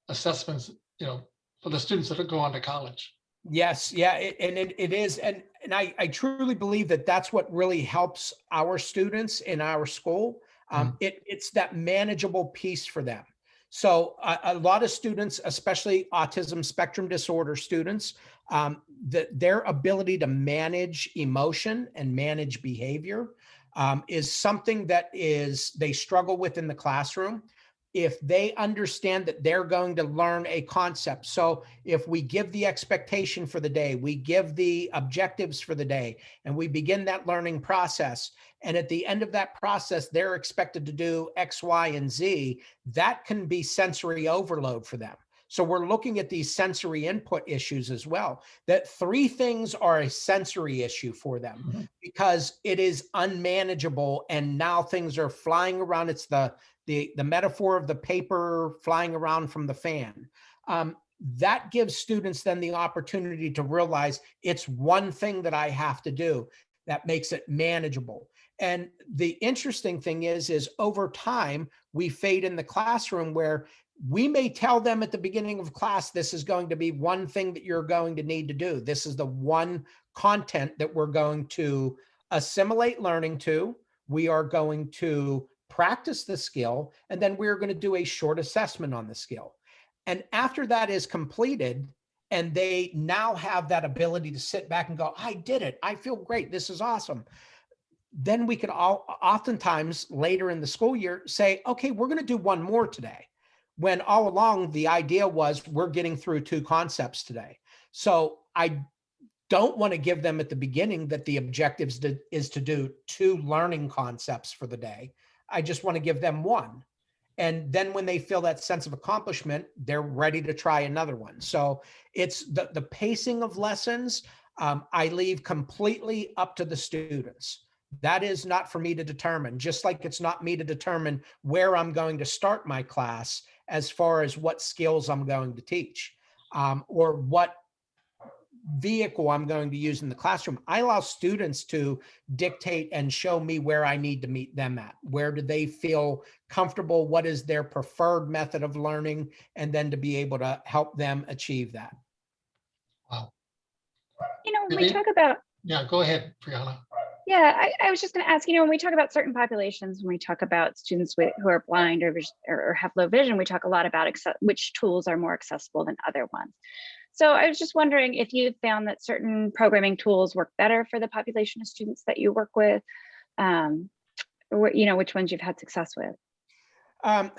assessments, you know, for the students that go on to college. Yes, yeah, it- and it, it is, and, and I, I truly believe that that's what really helps our students in our school. Um, it, it's that manageable piece for them. So a, a lot of students, especially autism spectrum disorder students, um, that their ability to manage emotion and manage behavior um, is something that is, they struggle with in the classroom. If they understand that they're going to learn a concept. So if we give the expectation for the day, we give the objectives for the day, and we begin that learning process. And at the end of that process, they're expected to do X, Y, and Z. That can be sensory overload for them. So we're looking at these sensory input issues as well, that three things are a sensory issue for them Mhm. because it is unmanageable and now things are flying around. It's the, the, the metaphor of the paper flying around from the fan. Um, that gives students then the opportunity to realize it's one thing that I have to do that makes it manageable. And the interesting thing is, is over time, we fade in the classroom where we may tell them at the beginning of class, this is going to be one thing that you're going to need to do. This is the one content that we're going to assimilate learning to. We are going to practice the skill, and then we're going to do a short assessment on the skill. and after that is completed, and they now have that ability to sit back and go, I did it. I feel great. This is awesome. Then we could all oftentimes later in the school year say, okay, we're going to do one more today. When all along the idea was we're getting through two concepts today. So I don't want to give them at the beginning that the objectives to, is to do two learning concepts for the day. I just want to give them one. And then when they feel that sense of accomplishment, they're ready to try another one. So it's the, the pacing of lessons, um, I leave completely up to the students. That is not for me to determine, just like it's not me to determine where I'm going to start my class as far as what skills I'm going to teach um, or what vehicle I'm going to use in the classroom. I allow students to dictate and show me where I need to meet them at. Where do they feel comfortable? What is their preferred method of learning? And then to be able to help them achieve that. Wow. You know, when we talk about Yeah, go ahead, Brianna. Yeah, I, I was just going to ask, you know, when we talk about certain populations, when we talk about students with, who are blind or, or have low vision, we talk a lot about which tools are more accessible than other ones. So I was just wondering if you found that certain programming tools work better for the population of students that you work with, um, or, you know, which ones you've had success with. Um,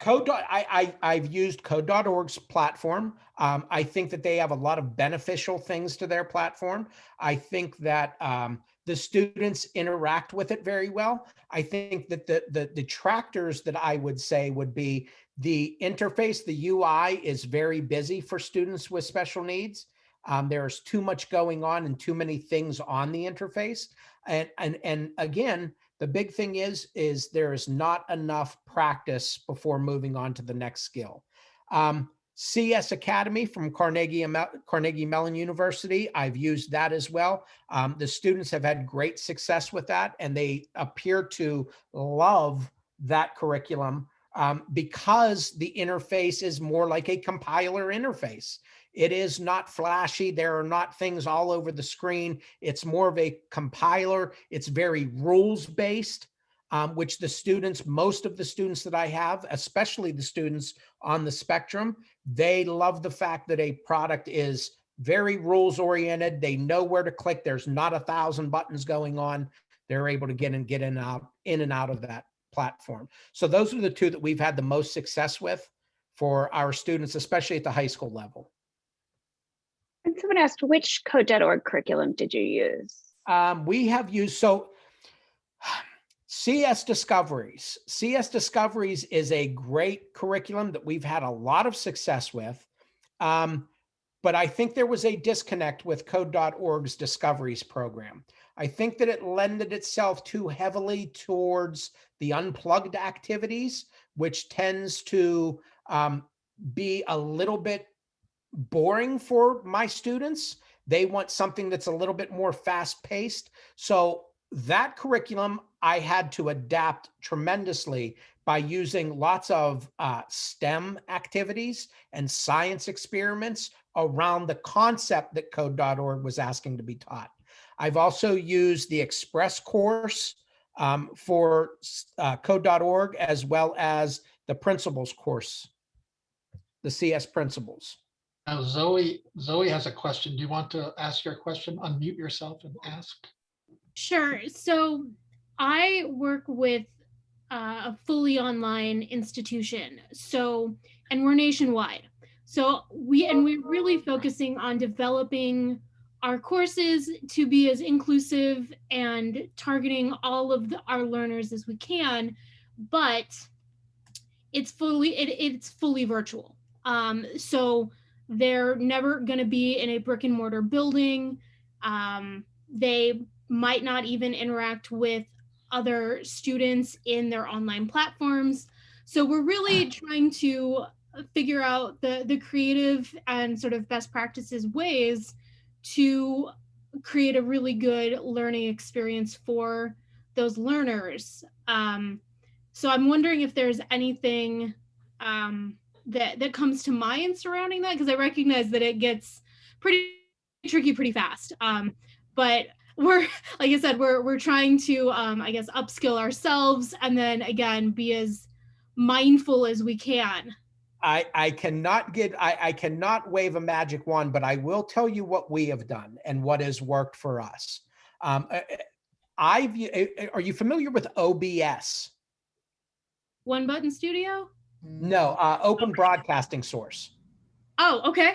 Code. I, I I've used Code.org's platform. Um, I think that they have a lot of beneficial things to their platform. I think that um, the students interact with it very well. I think that the the detractors that I would say would be the interface. The UI is very busy for students with special needs. Um, there's too much going on and too many things on the interface. And and and again, the big thing is, is there is not enough practice before moving on to the next skill. Um, CS Academy from Carnegie, Carnegie Mellon University, I've used that as well. Um, the students have had great success with that and they appear to love that curriculum um, because the interface is more like a compiler interface. It is not flashy. There are not things all over the screen. It's more of a compiler. It's very rules based, um, which the students, most of the students that I have, especially the students on the spectrum, they love the fact that a product is very rules oriented. They know where to click. There's not a thousand buttons going on. They're able to get in, get in, out, in and out of that platform. So those are the two that we've had the most success with for our students, especially at the high school level. And someone asked, which code.org curriculum did you use? Um, we have used, so CS Discoveries. CS Discoveries is a great curriculum that we've had a lot of success with. Um, but I think there was a disconnect with code.org's discoveries program. I think that it lended itself too heavily towards the unplugged activities, which tends to um, be a little bit boring for my students. They want something that's a little bit more fast paced. So that curriculum I had to adapt tremendously by using lots of uh, STEM activities and science experiments around the concept that code.org was asking to be taught. I've also used the Express course um, for uh, code.org as well as the principles course, the CS principles. Now Zoe, Zoe has a question. Do you want to ask your question? Unmute yourself and ask. Sure. So I work with uh, a fully online institution. So, and we're nationwide. So we, and we're really focusing on developing our courses to be as inclusive and targeting all of the, our learners as we can, but it's fully, it, it's fully virtual. Um, so they're never going to be in a brick and mortar building. Um, they might not even interact with other students in their online platforms. So we're really trying to figure out the, the creative and sort of best practices ways to create a really good learning experience for those learners. Um, so I'm wondering if there's anything um, that, that comes to mind surrounding that, because I recognize that it gets pretty tricky pretty fast. Um, but we're like I said, we're we're trying to um, I guess upskill ourselves and then again be as mindful as we can I, I cannot get, I, I cannot wave a magic wand, but I will tell you what we have done and what has worked for us. Um, uh, uh, I've, uh, are you familiar with OBS? One Button Studio? No, uh, Open Broadcasting Source. Oh, okay.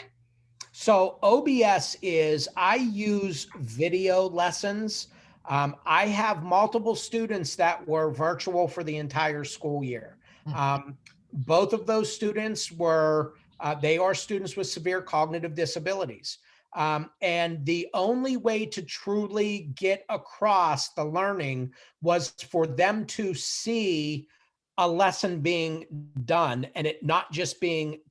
So OBS is, I use video lessons. Um, I have multiple students that were virtual for the entire school year. Mhm. Um, both of those students were, uh, they are students with severe cognitive disabilities. Um, and the only way to truly get across the learning was for them to see a lesson being done and it not just being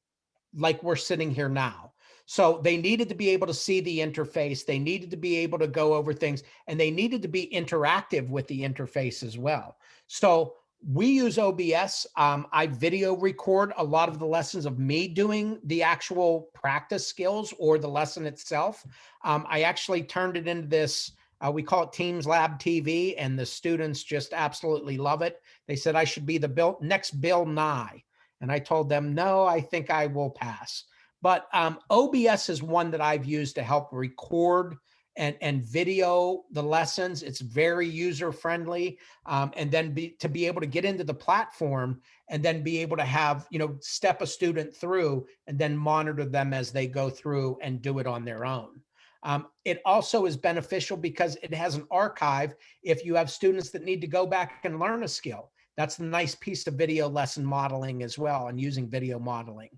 like we're sitting here now. So they needed to be able to see the interface. They needed to be able to go over things and they needed to be interactive with the interface as well. So we use OBS. Um, I video record a lot of the lessons of me doing the actual practice skills or the lesson itself. Um, I actually turned it into this, uh, we call it Teams Lab TV and the students just absolutely love it. They said I should be the Bill, next Bill Nye. And I told them, no, I think I will pass. But um, OBS is one that I've used to help record and, and video the lessons. It's very user friendly. Um, and then be, to be able to get into the platform and then be able to have, you know, step a student through and then monitor them as they go through and do it on their own. Um, it also is beneficial because it has an archive if you have students that need to go back and learn a skill. That's the nice piece of video lesson modeling as well and using video modeling.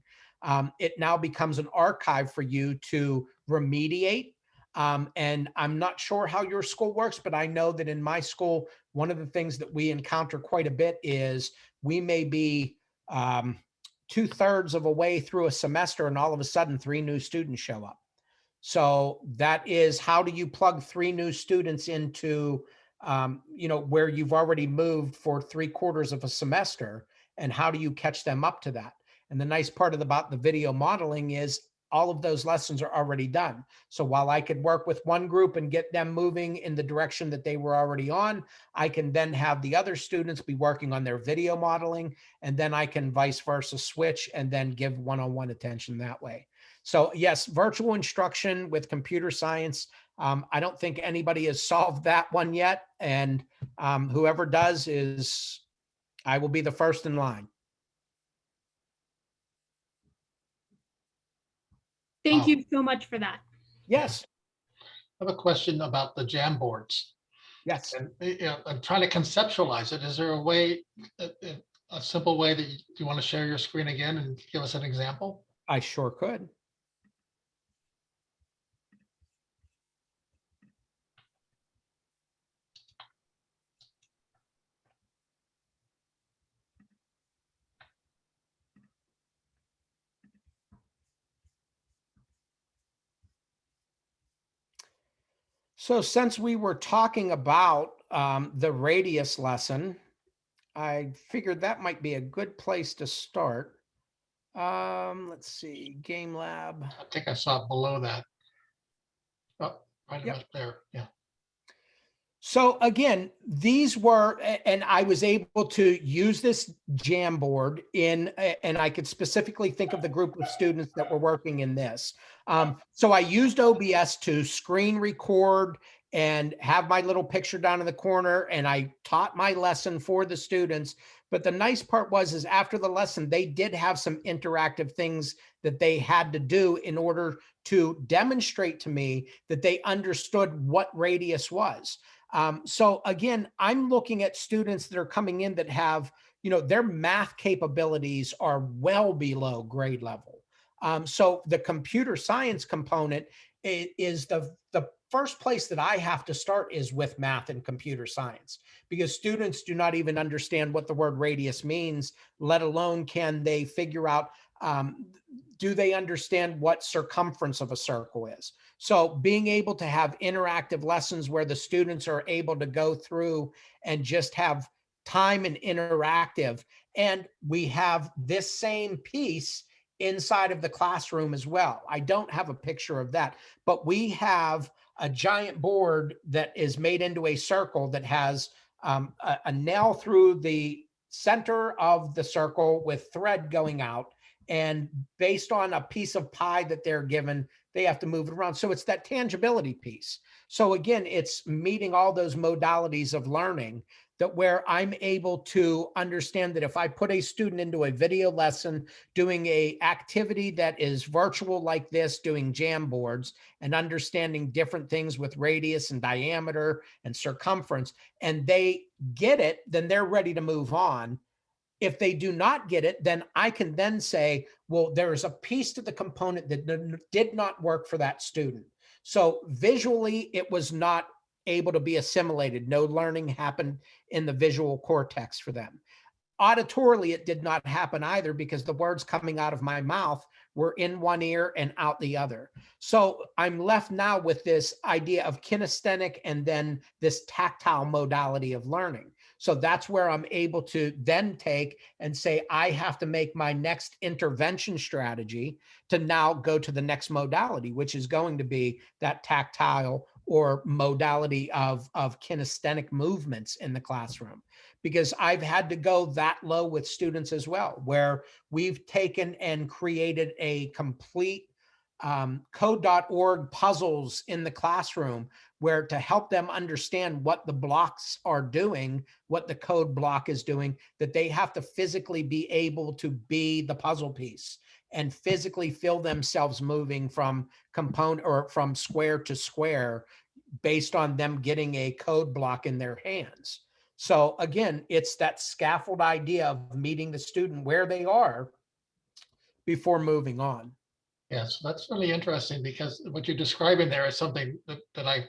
Um, it now becomes an archive for you to remediate. Um, and I'm not sure how your school works, but I know that in my school, one of the things that we encounter quite a bit is we may be um, two thirds of a way through a semester and all of a sudden three new students show up. So that is how do you plug three new students into um, you know, where you've already moved for three quarters of a semester and how do you catch them up to that? And the nice part about the video modeling is all of those lessons are already done. So while I could work with one group and get them moving in the direction that they were already on, I can then have the other students be working on their video modeling, and then I can vice versa switch and then give one-on-one -on -one attention that way. So yes, virtual instruction with computer science. Um, I don't think anybody has solved that one yet. And um, whoever does is, I will be the first in line. Thank Wow. you so much for that. Yes, I have a question about the Jamboards. yes. And you know, I'm trying to conceptualize it. Is there a way, a, a- a simple way that you, you want to share your screen again and give us an example? I sure could. So since we were talking about um, the radius lesson, I figured that might be a good place to start. Um, let's see, Game Lab. I think I saw it below that. Oh, right Yep. up there, yeah. So again, these were, and I was able to use this Jamboard in, and I could specifically think of the group of students that were working in this. Um, so I used OBS to screen record and have my little picture down in the corner and I taught my lesson for the students. But the nice part was is after the lesson, they did have some interactive things that they had to do in order to demonstrate to me that they understood what radius was. Um, so again, I'm looking at students that are coming in that have, you know, their math capabilities are well below grade level. Um, so the computer science component is the, the first place that I have to start is with math and computer science because students do not even understand what the word radius means, let alone can they figure out, um, do they understand what circumference of a circle is? So being able to have interactive lessons where the students are able to go through and just have time and interactive. And we have this same piece inside of the classroom as well. I don't have a picture of that, but we have a giant board that is made into a circle that has um, a, a nail through the center of the circle with thread going out And based on a piece of pie that they're given, they have to move it around. So it's that tangibility piece. So again, it's meeting all those modalities of learning that where I'm able to understand that if I put a student into a video lesson, doing a activity that is virtual like this, doing Jamboards and understanding different things with radius and diameter and circumference, and they get it, then they're ready to move on. If they do not get it, then I can then say, well, there is a piece to the component that did not work for that student. So visually, it was not able to be assimilated. No learning happened in the visual cortex for them. Auditorily, it did not happen either because the words coming out of my mouth were in one ear and out the other. So I'm left now with this idea of kinesthetic and then this tactile modality of learning. So that's where I'm able to then take and say, I have to make my next intervention strategy to now go to the next modality, which is going to be that tactile or modality of, of kinesthetic movements in the classroom. Because I've had to go that low with students as well, where we've taken and created a complete um, code.org puzzles in the classroom where to help them understand what the blocks are doing, what the code block is doing, that they have to physically be able to be the puzzle piece and physically feel themselves moving from component or from square to square based on them getting a code block in their hands. So again, it's that scaffold idea of meeting the student where they are before moving on. Yes, that's really interesting because what you're describing there is something that, that I,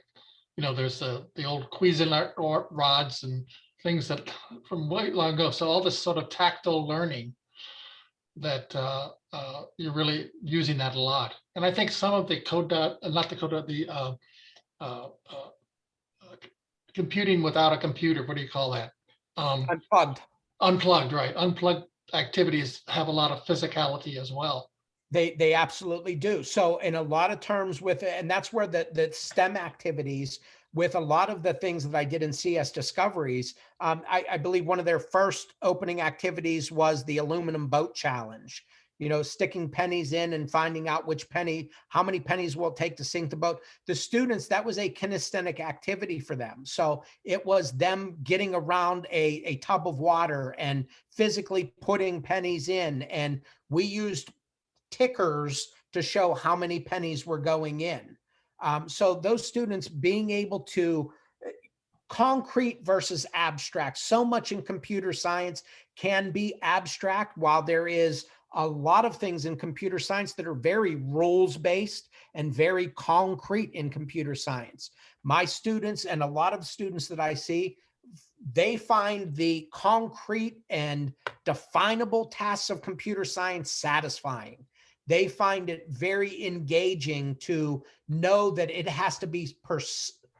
you know, there's the, the old Cuisenaire rods and things that from way long ago. So all this sort of tactile learning that uh, uh, you're really using that a lot. And I think some of the code dot, uh, not the code dot, the uh, uh, uh, uh, computing without a computer, what do you call that? Um, Unplugged. unplugged, right? Unplugged activities have a lot of physicality as well. They they absolutely do. So in a lot of terms with it, and that's where the the STEM activities with a lot of the things that I did in CS Discoveries, um, I, I believe one of their first opening activities was the aluminum boat challenge. You know, sticking pennies in and finding out which penny, how many pennies will it take to sink the boat. The students, that was a kinesthetic activity for them. So it was them getting around a, a tub of water and physically putting pennies in. And we used tickers to show how many pennies were going in. Um, so those students being able to uh, concrete versus abstract. So much in computer science can be abstract while there is a lot of things in computer science that are very rules based and very concrete in computer science. My students and a lot of students that I see, they find the concrete and definable tasks of computer science satisfying they find it very engaging to know that it has to be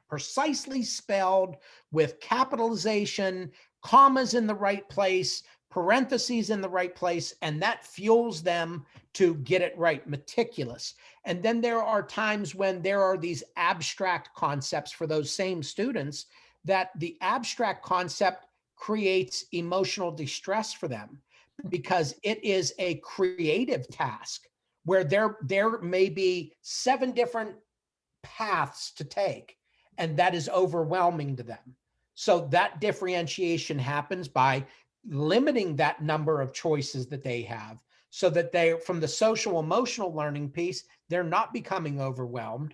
precisely spelled with capitalization, commas in the right place, parentheses in the right place, and that fuels them to get it right, meticulous. And then there are times when there are these abstract concepts for those same students that the abstract concept creates emotional distress for them because it is a creative task where there there may be seven different paths to take and that is overwhelming to them. So that differentiation happens by limiting that number of choices that they have so that they from the social emotional learning piece they're not becoming overwhelmed.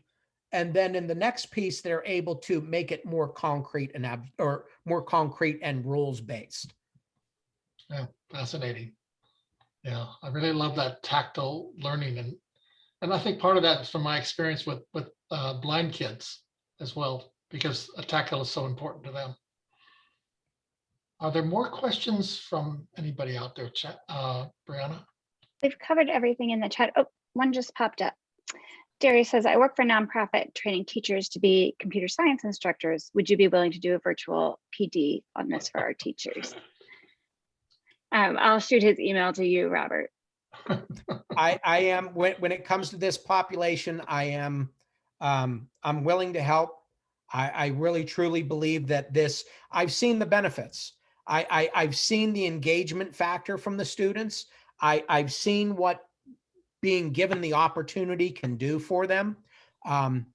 And then in the next piece they're able to make it more concrete and ab- or more concrete and rules based Yeah, fascinating. Yeah, I really love that tactile learning and, and I think part of that is from my experience with, with uh, blind kids as well, because a tactile is so important to them. Are there more questions from anybody out there, chat, uh, Brianna? They've covered everything in the chat. Oh, one just popped up. Darius says, I work for a nonprofit training teachers to be computer science instructors. Would you be willing to do a virtual PD on this for our teachers? Um, I'll shoot his email to you, Robert. I, I am, when, when it comes to this population, I am, um, I'm willing to help. I, I really truly believe that this, I've seen the benefits. I, I, I've seen the engagement factor from the students. I, I've seen what being given the opportunity can do for them. Um,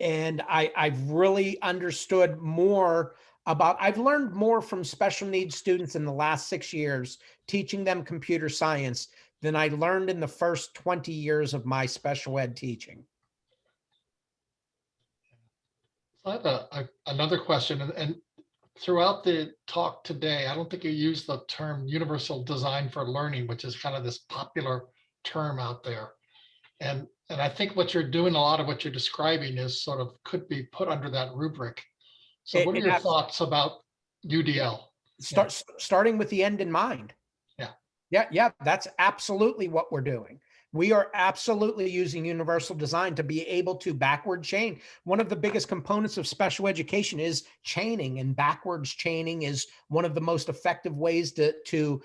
and I, I've really understood more about, I've learned more from special needs students in the last six years, teaching them computer science than I learned in the first 20 years of my special ed teaching. So I have a, a- another question and, and throughout the talk today, I don't think you used the term universal design for learning, which is kind of this popular term out there. And, and I think what you're doing, a lot of what you're describing is sort of could be put under that rubric. So It- what are your thoughts about UDL? Start, s- starting with the end in mind. Yeah. Yeah, yeah, that's absolutely what we're doing. We are absolutely using universal design to be able to backward chain. One of the biggest components of special education is chaining and backwards chaining is one of the most effective ways to, to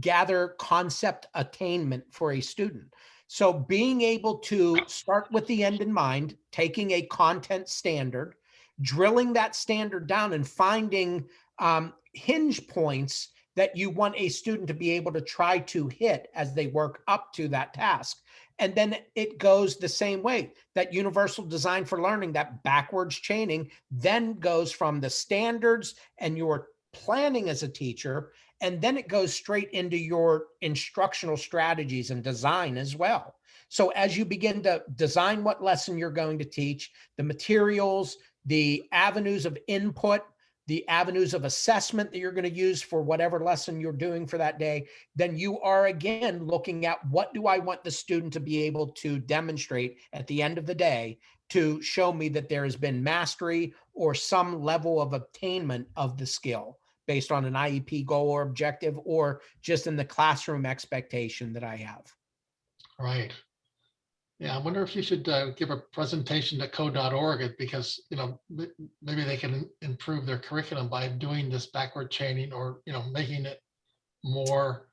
gather concept attainment for a student. So being able to start with the end in mind, taking a content standard, drilling that standard down and finding um, hinge points that you want a student to be able to try to hit as they work up to that task. And then it goes the same way that universal design for learning, that backwards chaining, then goes from the standards and your planning as a teacher, and then it goes straight into your instructional strategies and design as well. So as you begin to design what lesson you're going to teach, the materials, the avenues of input, the avenues of assessment that you're going to use for whatever lesson you're doing for that day, then you are again looking at what do I want the student to be able to demonstrate at the end of the day to show me that there has been mastery or some level of attainment of the skill based on an IEP goal or objective or just in the classroom expectation that I have. Right. Yeah, I wonder if you should uh, give a presentation to code.org because, you know, maybe they can improve their curriculum by doing this backward chaining or, you know, making it more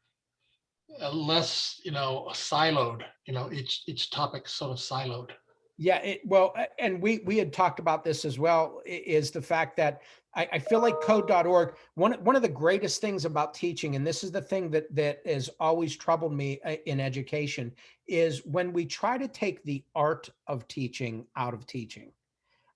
uh, less, you know, siloed, you know, each, each topic sort of siloed. Yeah, it, well, and we, we had talked about this as well, is the fact that I, I feel like code.org, one, one of the greatest things about teaching, and this is the thing that, that has always troubled me uh, in education, is when we try to take the art of teaching out of teaching.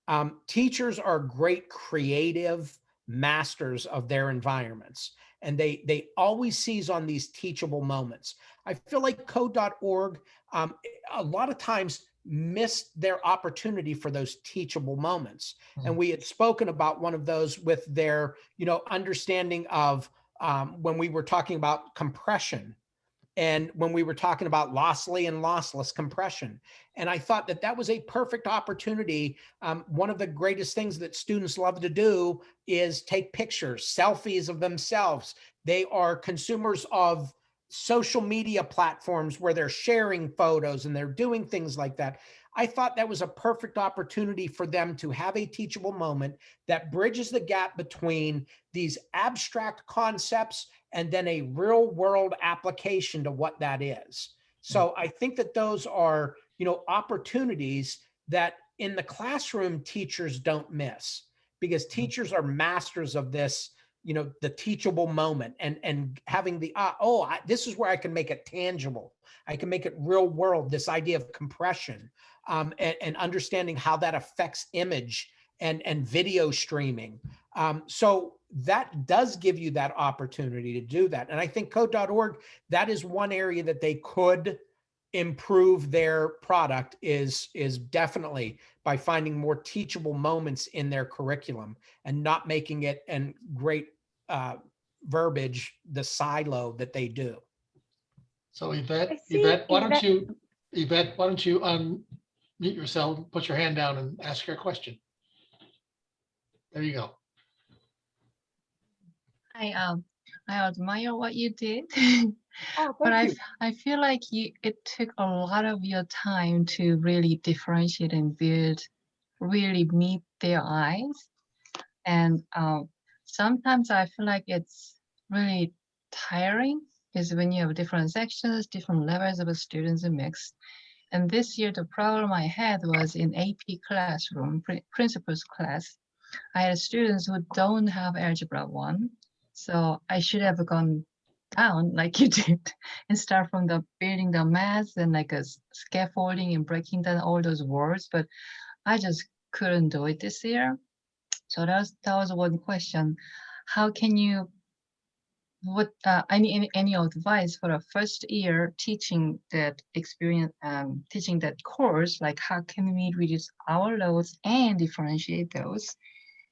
Um, teachers are great creative masters of their environments, and they, they always seize on these teachable moments. I feel like code.org, um, a lot of times missed their opportunity for those teachable moments. And Mhm. we had spoken about one of those with their, you know, understanding of um, when we were talking about compression and when we were talking about lossy and lossless compression. And I thought that that was a perfect opportunity. Um, one of the greatest things that students love to do is take pictures, selfies of themselves. They are consumers of social media platforms where they're sharing photos and they're doing things like that. I thought that was a perfect opportunity for them to have a teachable moment that bridges the gap between these abstract concepts and then a real world application to what that is. So mm. I think that those are, you know, opportunities that in the classroom teachers don't miss because mm. teachers are masters of this you know the teachable moment and and having the uh, oh I, this is where i can make it tangible. I can make it real world this idea of compression um, and, and understanding how that affects image and and video streaming. Um, so that does give you that opportunity to do that. And i think code.org that is one area that they could improve their product is is definitely by finding more teachable moments in their curriculum and not making it and great uh, verbiage the silo that they do. So Yvette, I see Yvette, why don't you, Yvette, why don't you unmute yourself, put your hand down and ask your question? There you go. I um I admire what you did, Oh, but I thank you. f- I feel like you it took a lot of your time to really differentiate and build, really meet their eyes, and um sometimes I feel like it's really tiring is when you have different sections, different levels of students mixed. And this year the problem I had was in AP classroom, Principles class. I had students who don't have algebra one, so I should have gone down like you did and start from the building the math and like a scaffolding and breaking down all those words, but I just couldn't do it this year. So that was that was one question. How can you what uh, any any any advice for a first year teaching that experience um, teaching that course like how can we reduce our loads and differentiate those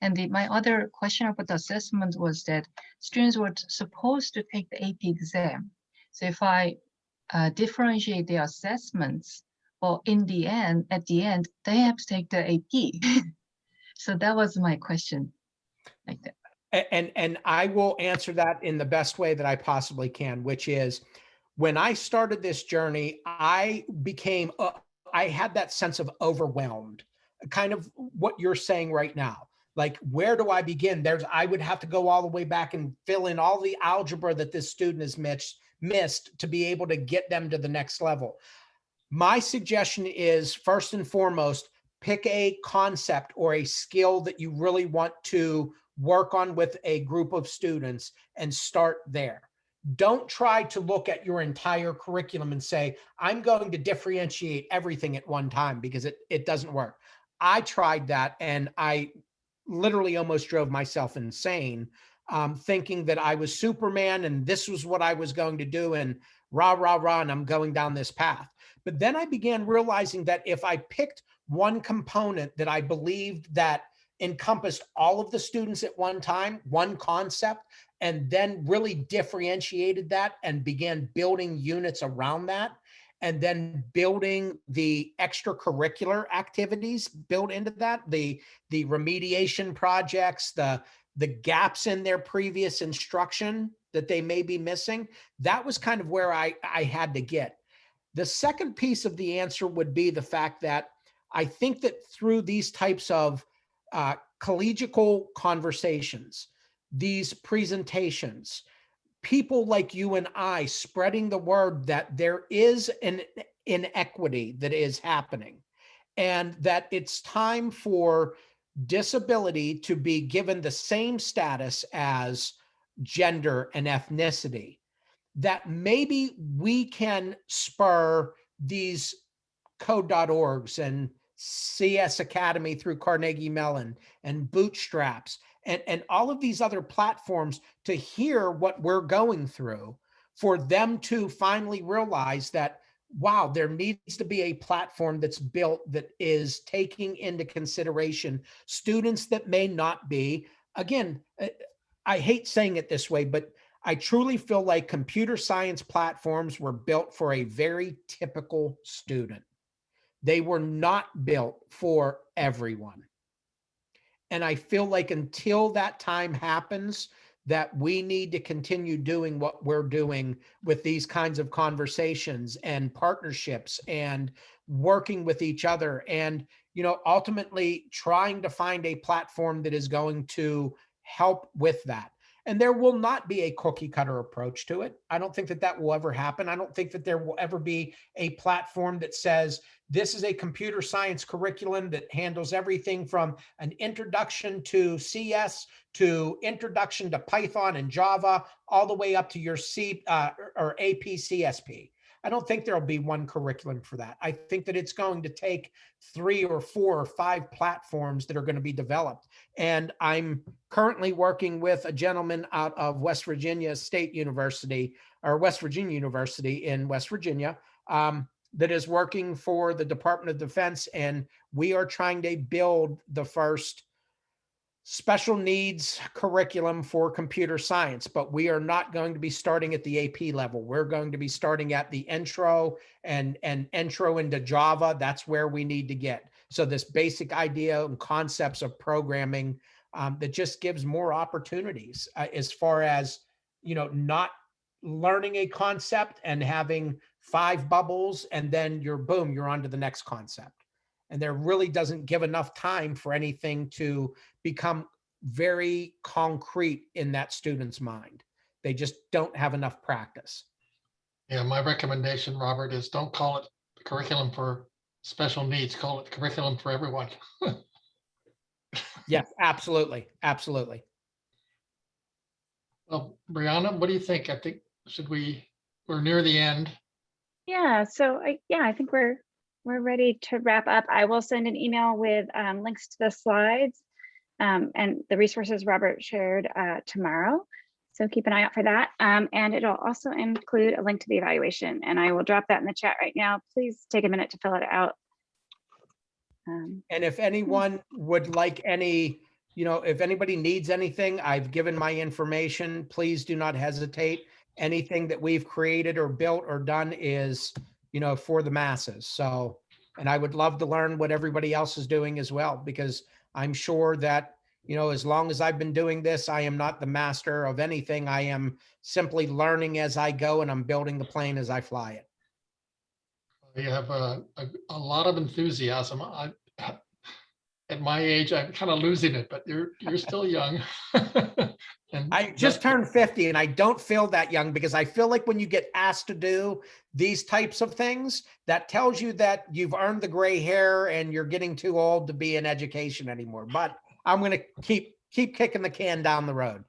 and the, my other question about the assessment was that students were supposed to take the AP exam. So if I uh, differentiate their assessments well in the end at the end they have to take the AP so that was my question. Like that. And, and I will answer that in the best way that I possibly can, which is when I started this journey, I became, uh, I had that sense of overwhelmed, kind of what you're saying right now. Like, where do I begin? There's, I would have to go all the way back and fill in all the algebra that this student has missed, missed to be able to get them to the next level. My suggestion is first and foremost, pick a concept or a skill that you really want to work on with a group of students and start there. Don't try to look at your entire curriculum and say, I'm going to differentiate everything at one time because it, it doesn't work. I tried that and I literally almost drove myself insane, um, thinking that I was Superman and this was what I was going to do and rah, rah, rah, and I'm going down this path. But then I began realizing that if I picked one component that I believed that encompassed all of the students at one time, one concept, and then really differentiated that and began building units around that. And then building the extracurricular activities built into that, the, the remediation projects, the, the gaps in their previous instruction that they may be missing. That was kind of where I, I had to get. The second piece of the answer would be the fact that I think that through these types of uh, collegial conversations, these presentations, people like you and I spreading the word that there is an inequity that is happening and that it's time for disability to be given the same status as gender and ethnicity, that maybe we can spur these code.orgs and CS Academy through Carnegie Mellon and Bootstraps and, and all of these other platforms to hear what we're going through for them to finally realize that, wow, there needs to be a platform that's built that is taking into consideration students that may not be, again, uh, I hate saying it this way, but I truly feel like computer science platforms were built for a very typical student. They were not built for everyone. And I feel like until that time happens, that we need to continue doing what we're doing with these kinds of conversations and partnerships and working with each other and you know ultimately trying to find a platform that is going to help with that and there will not be a cookie cutter approach to it i don't think that that will ever happen i don't think that there will ever be a platform that says this is a computer science curriculum that handles everything from an introduction to cs to introduction to Python and Java, all the way up to your C uh, or AP CSP. I don't think there'll be one curriculum for that. I think that it's going to take three or four or five platforms that are going to be developed. And I'm currently working with a gentleman out of West Virginia State University or West Virginia University in West Virginia um, that is working for the Department of Defense. And we are trying to build the first special needs curriculum for computer science, but we are not going to be starting at the AP level. We're going to be starting at the intro and, and intro into Java. That's where we need to get. So this basic idea and concepts of programming um, that just gives more opportunities uh, as far as, you know, not learning a concept and having five bubbles and then you're boom, you're on to the next concept and there really doesn't give enough time for anything to become very concrete in that student's mind. They just don't have enough practice. Yeah, my recommendation, Robert, is don't call it curriculum for special needs, call it curriculum for everyone. Yes, absolutely, absolutely. Well, Brianna, what do you think? I think should we, we're near the end. Yeah, so I, yeah, I think we're, we're ready to wrap up. I will send an email with um, links to the slides um, and the resources Robert shared uh, tomorrow. So keep an eye out for that. Um, and it'll also include a link to the evaluation and I will drop that in the chat right now. Please take a minute to fill it out. Um, And if anyone would like any, you know, if anybody needs anything, I've given my information. Please do not hesitate. Anything that we've created or built or done is, you know, for the masses. So, and I would love to learn what everybody else is doing as well, because I'm sure that, you know, as long as I've been doing this, I am not the master of anything. I am simply learning as I go and I'm building the plane as I fly it. You have a, a, a lot of enthusiasm. I, at my age, I'm kind of losing it, but you're, you're still young. And I just turned 50 and I don't feel that young because I feel like when you get asked to do these types of things, that tells you that you've earned the gray hair and you're getting too old to be in education anymore. But I'm going to keep keep kicking the can down the road.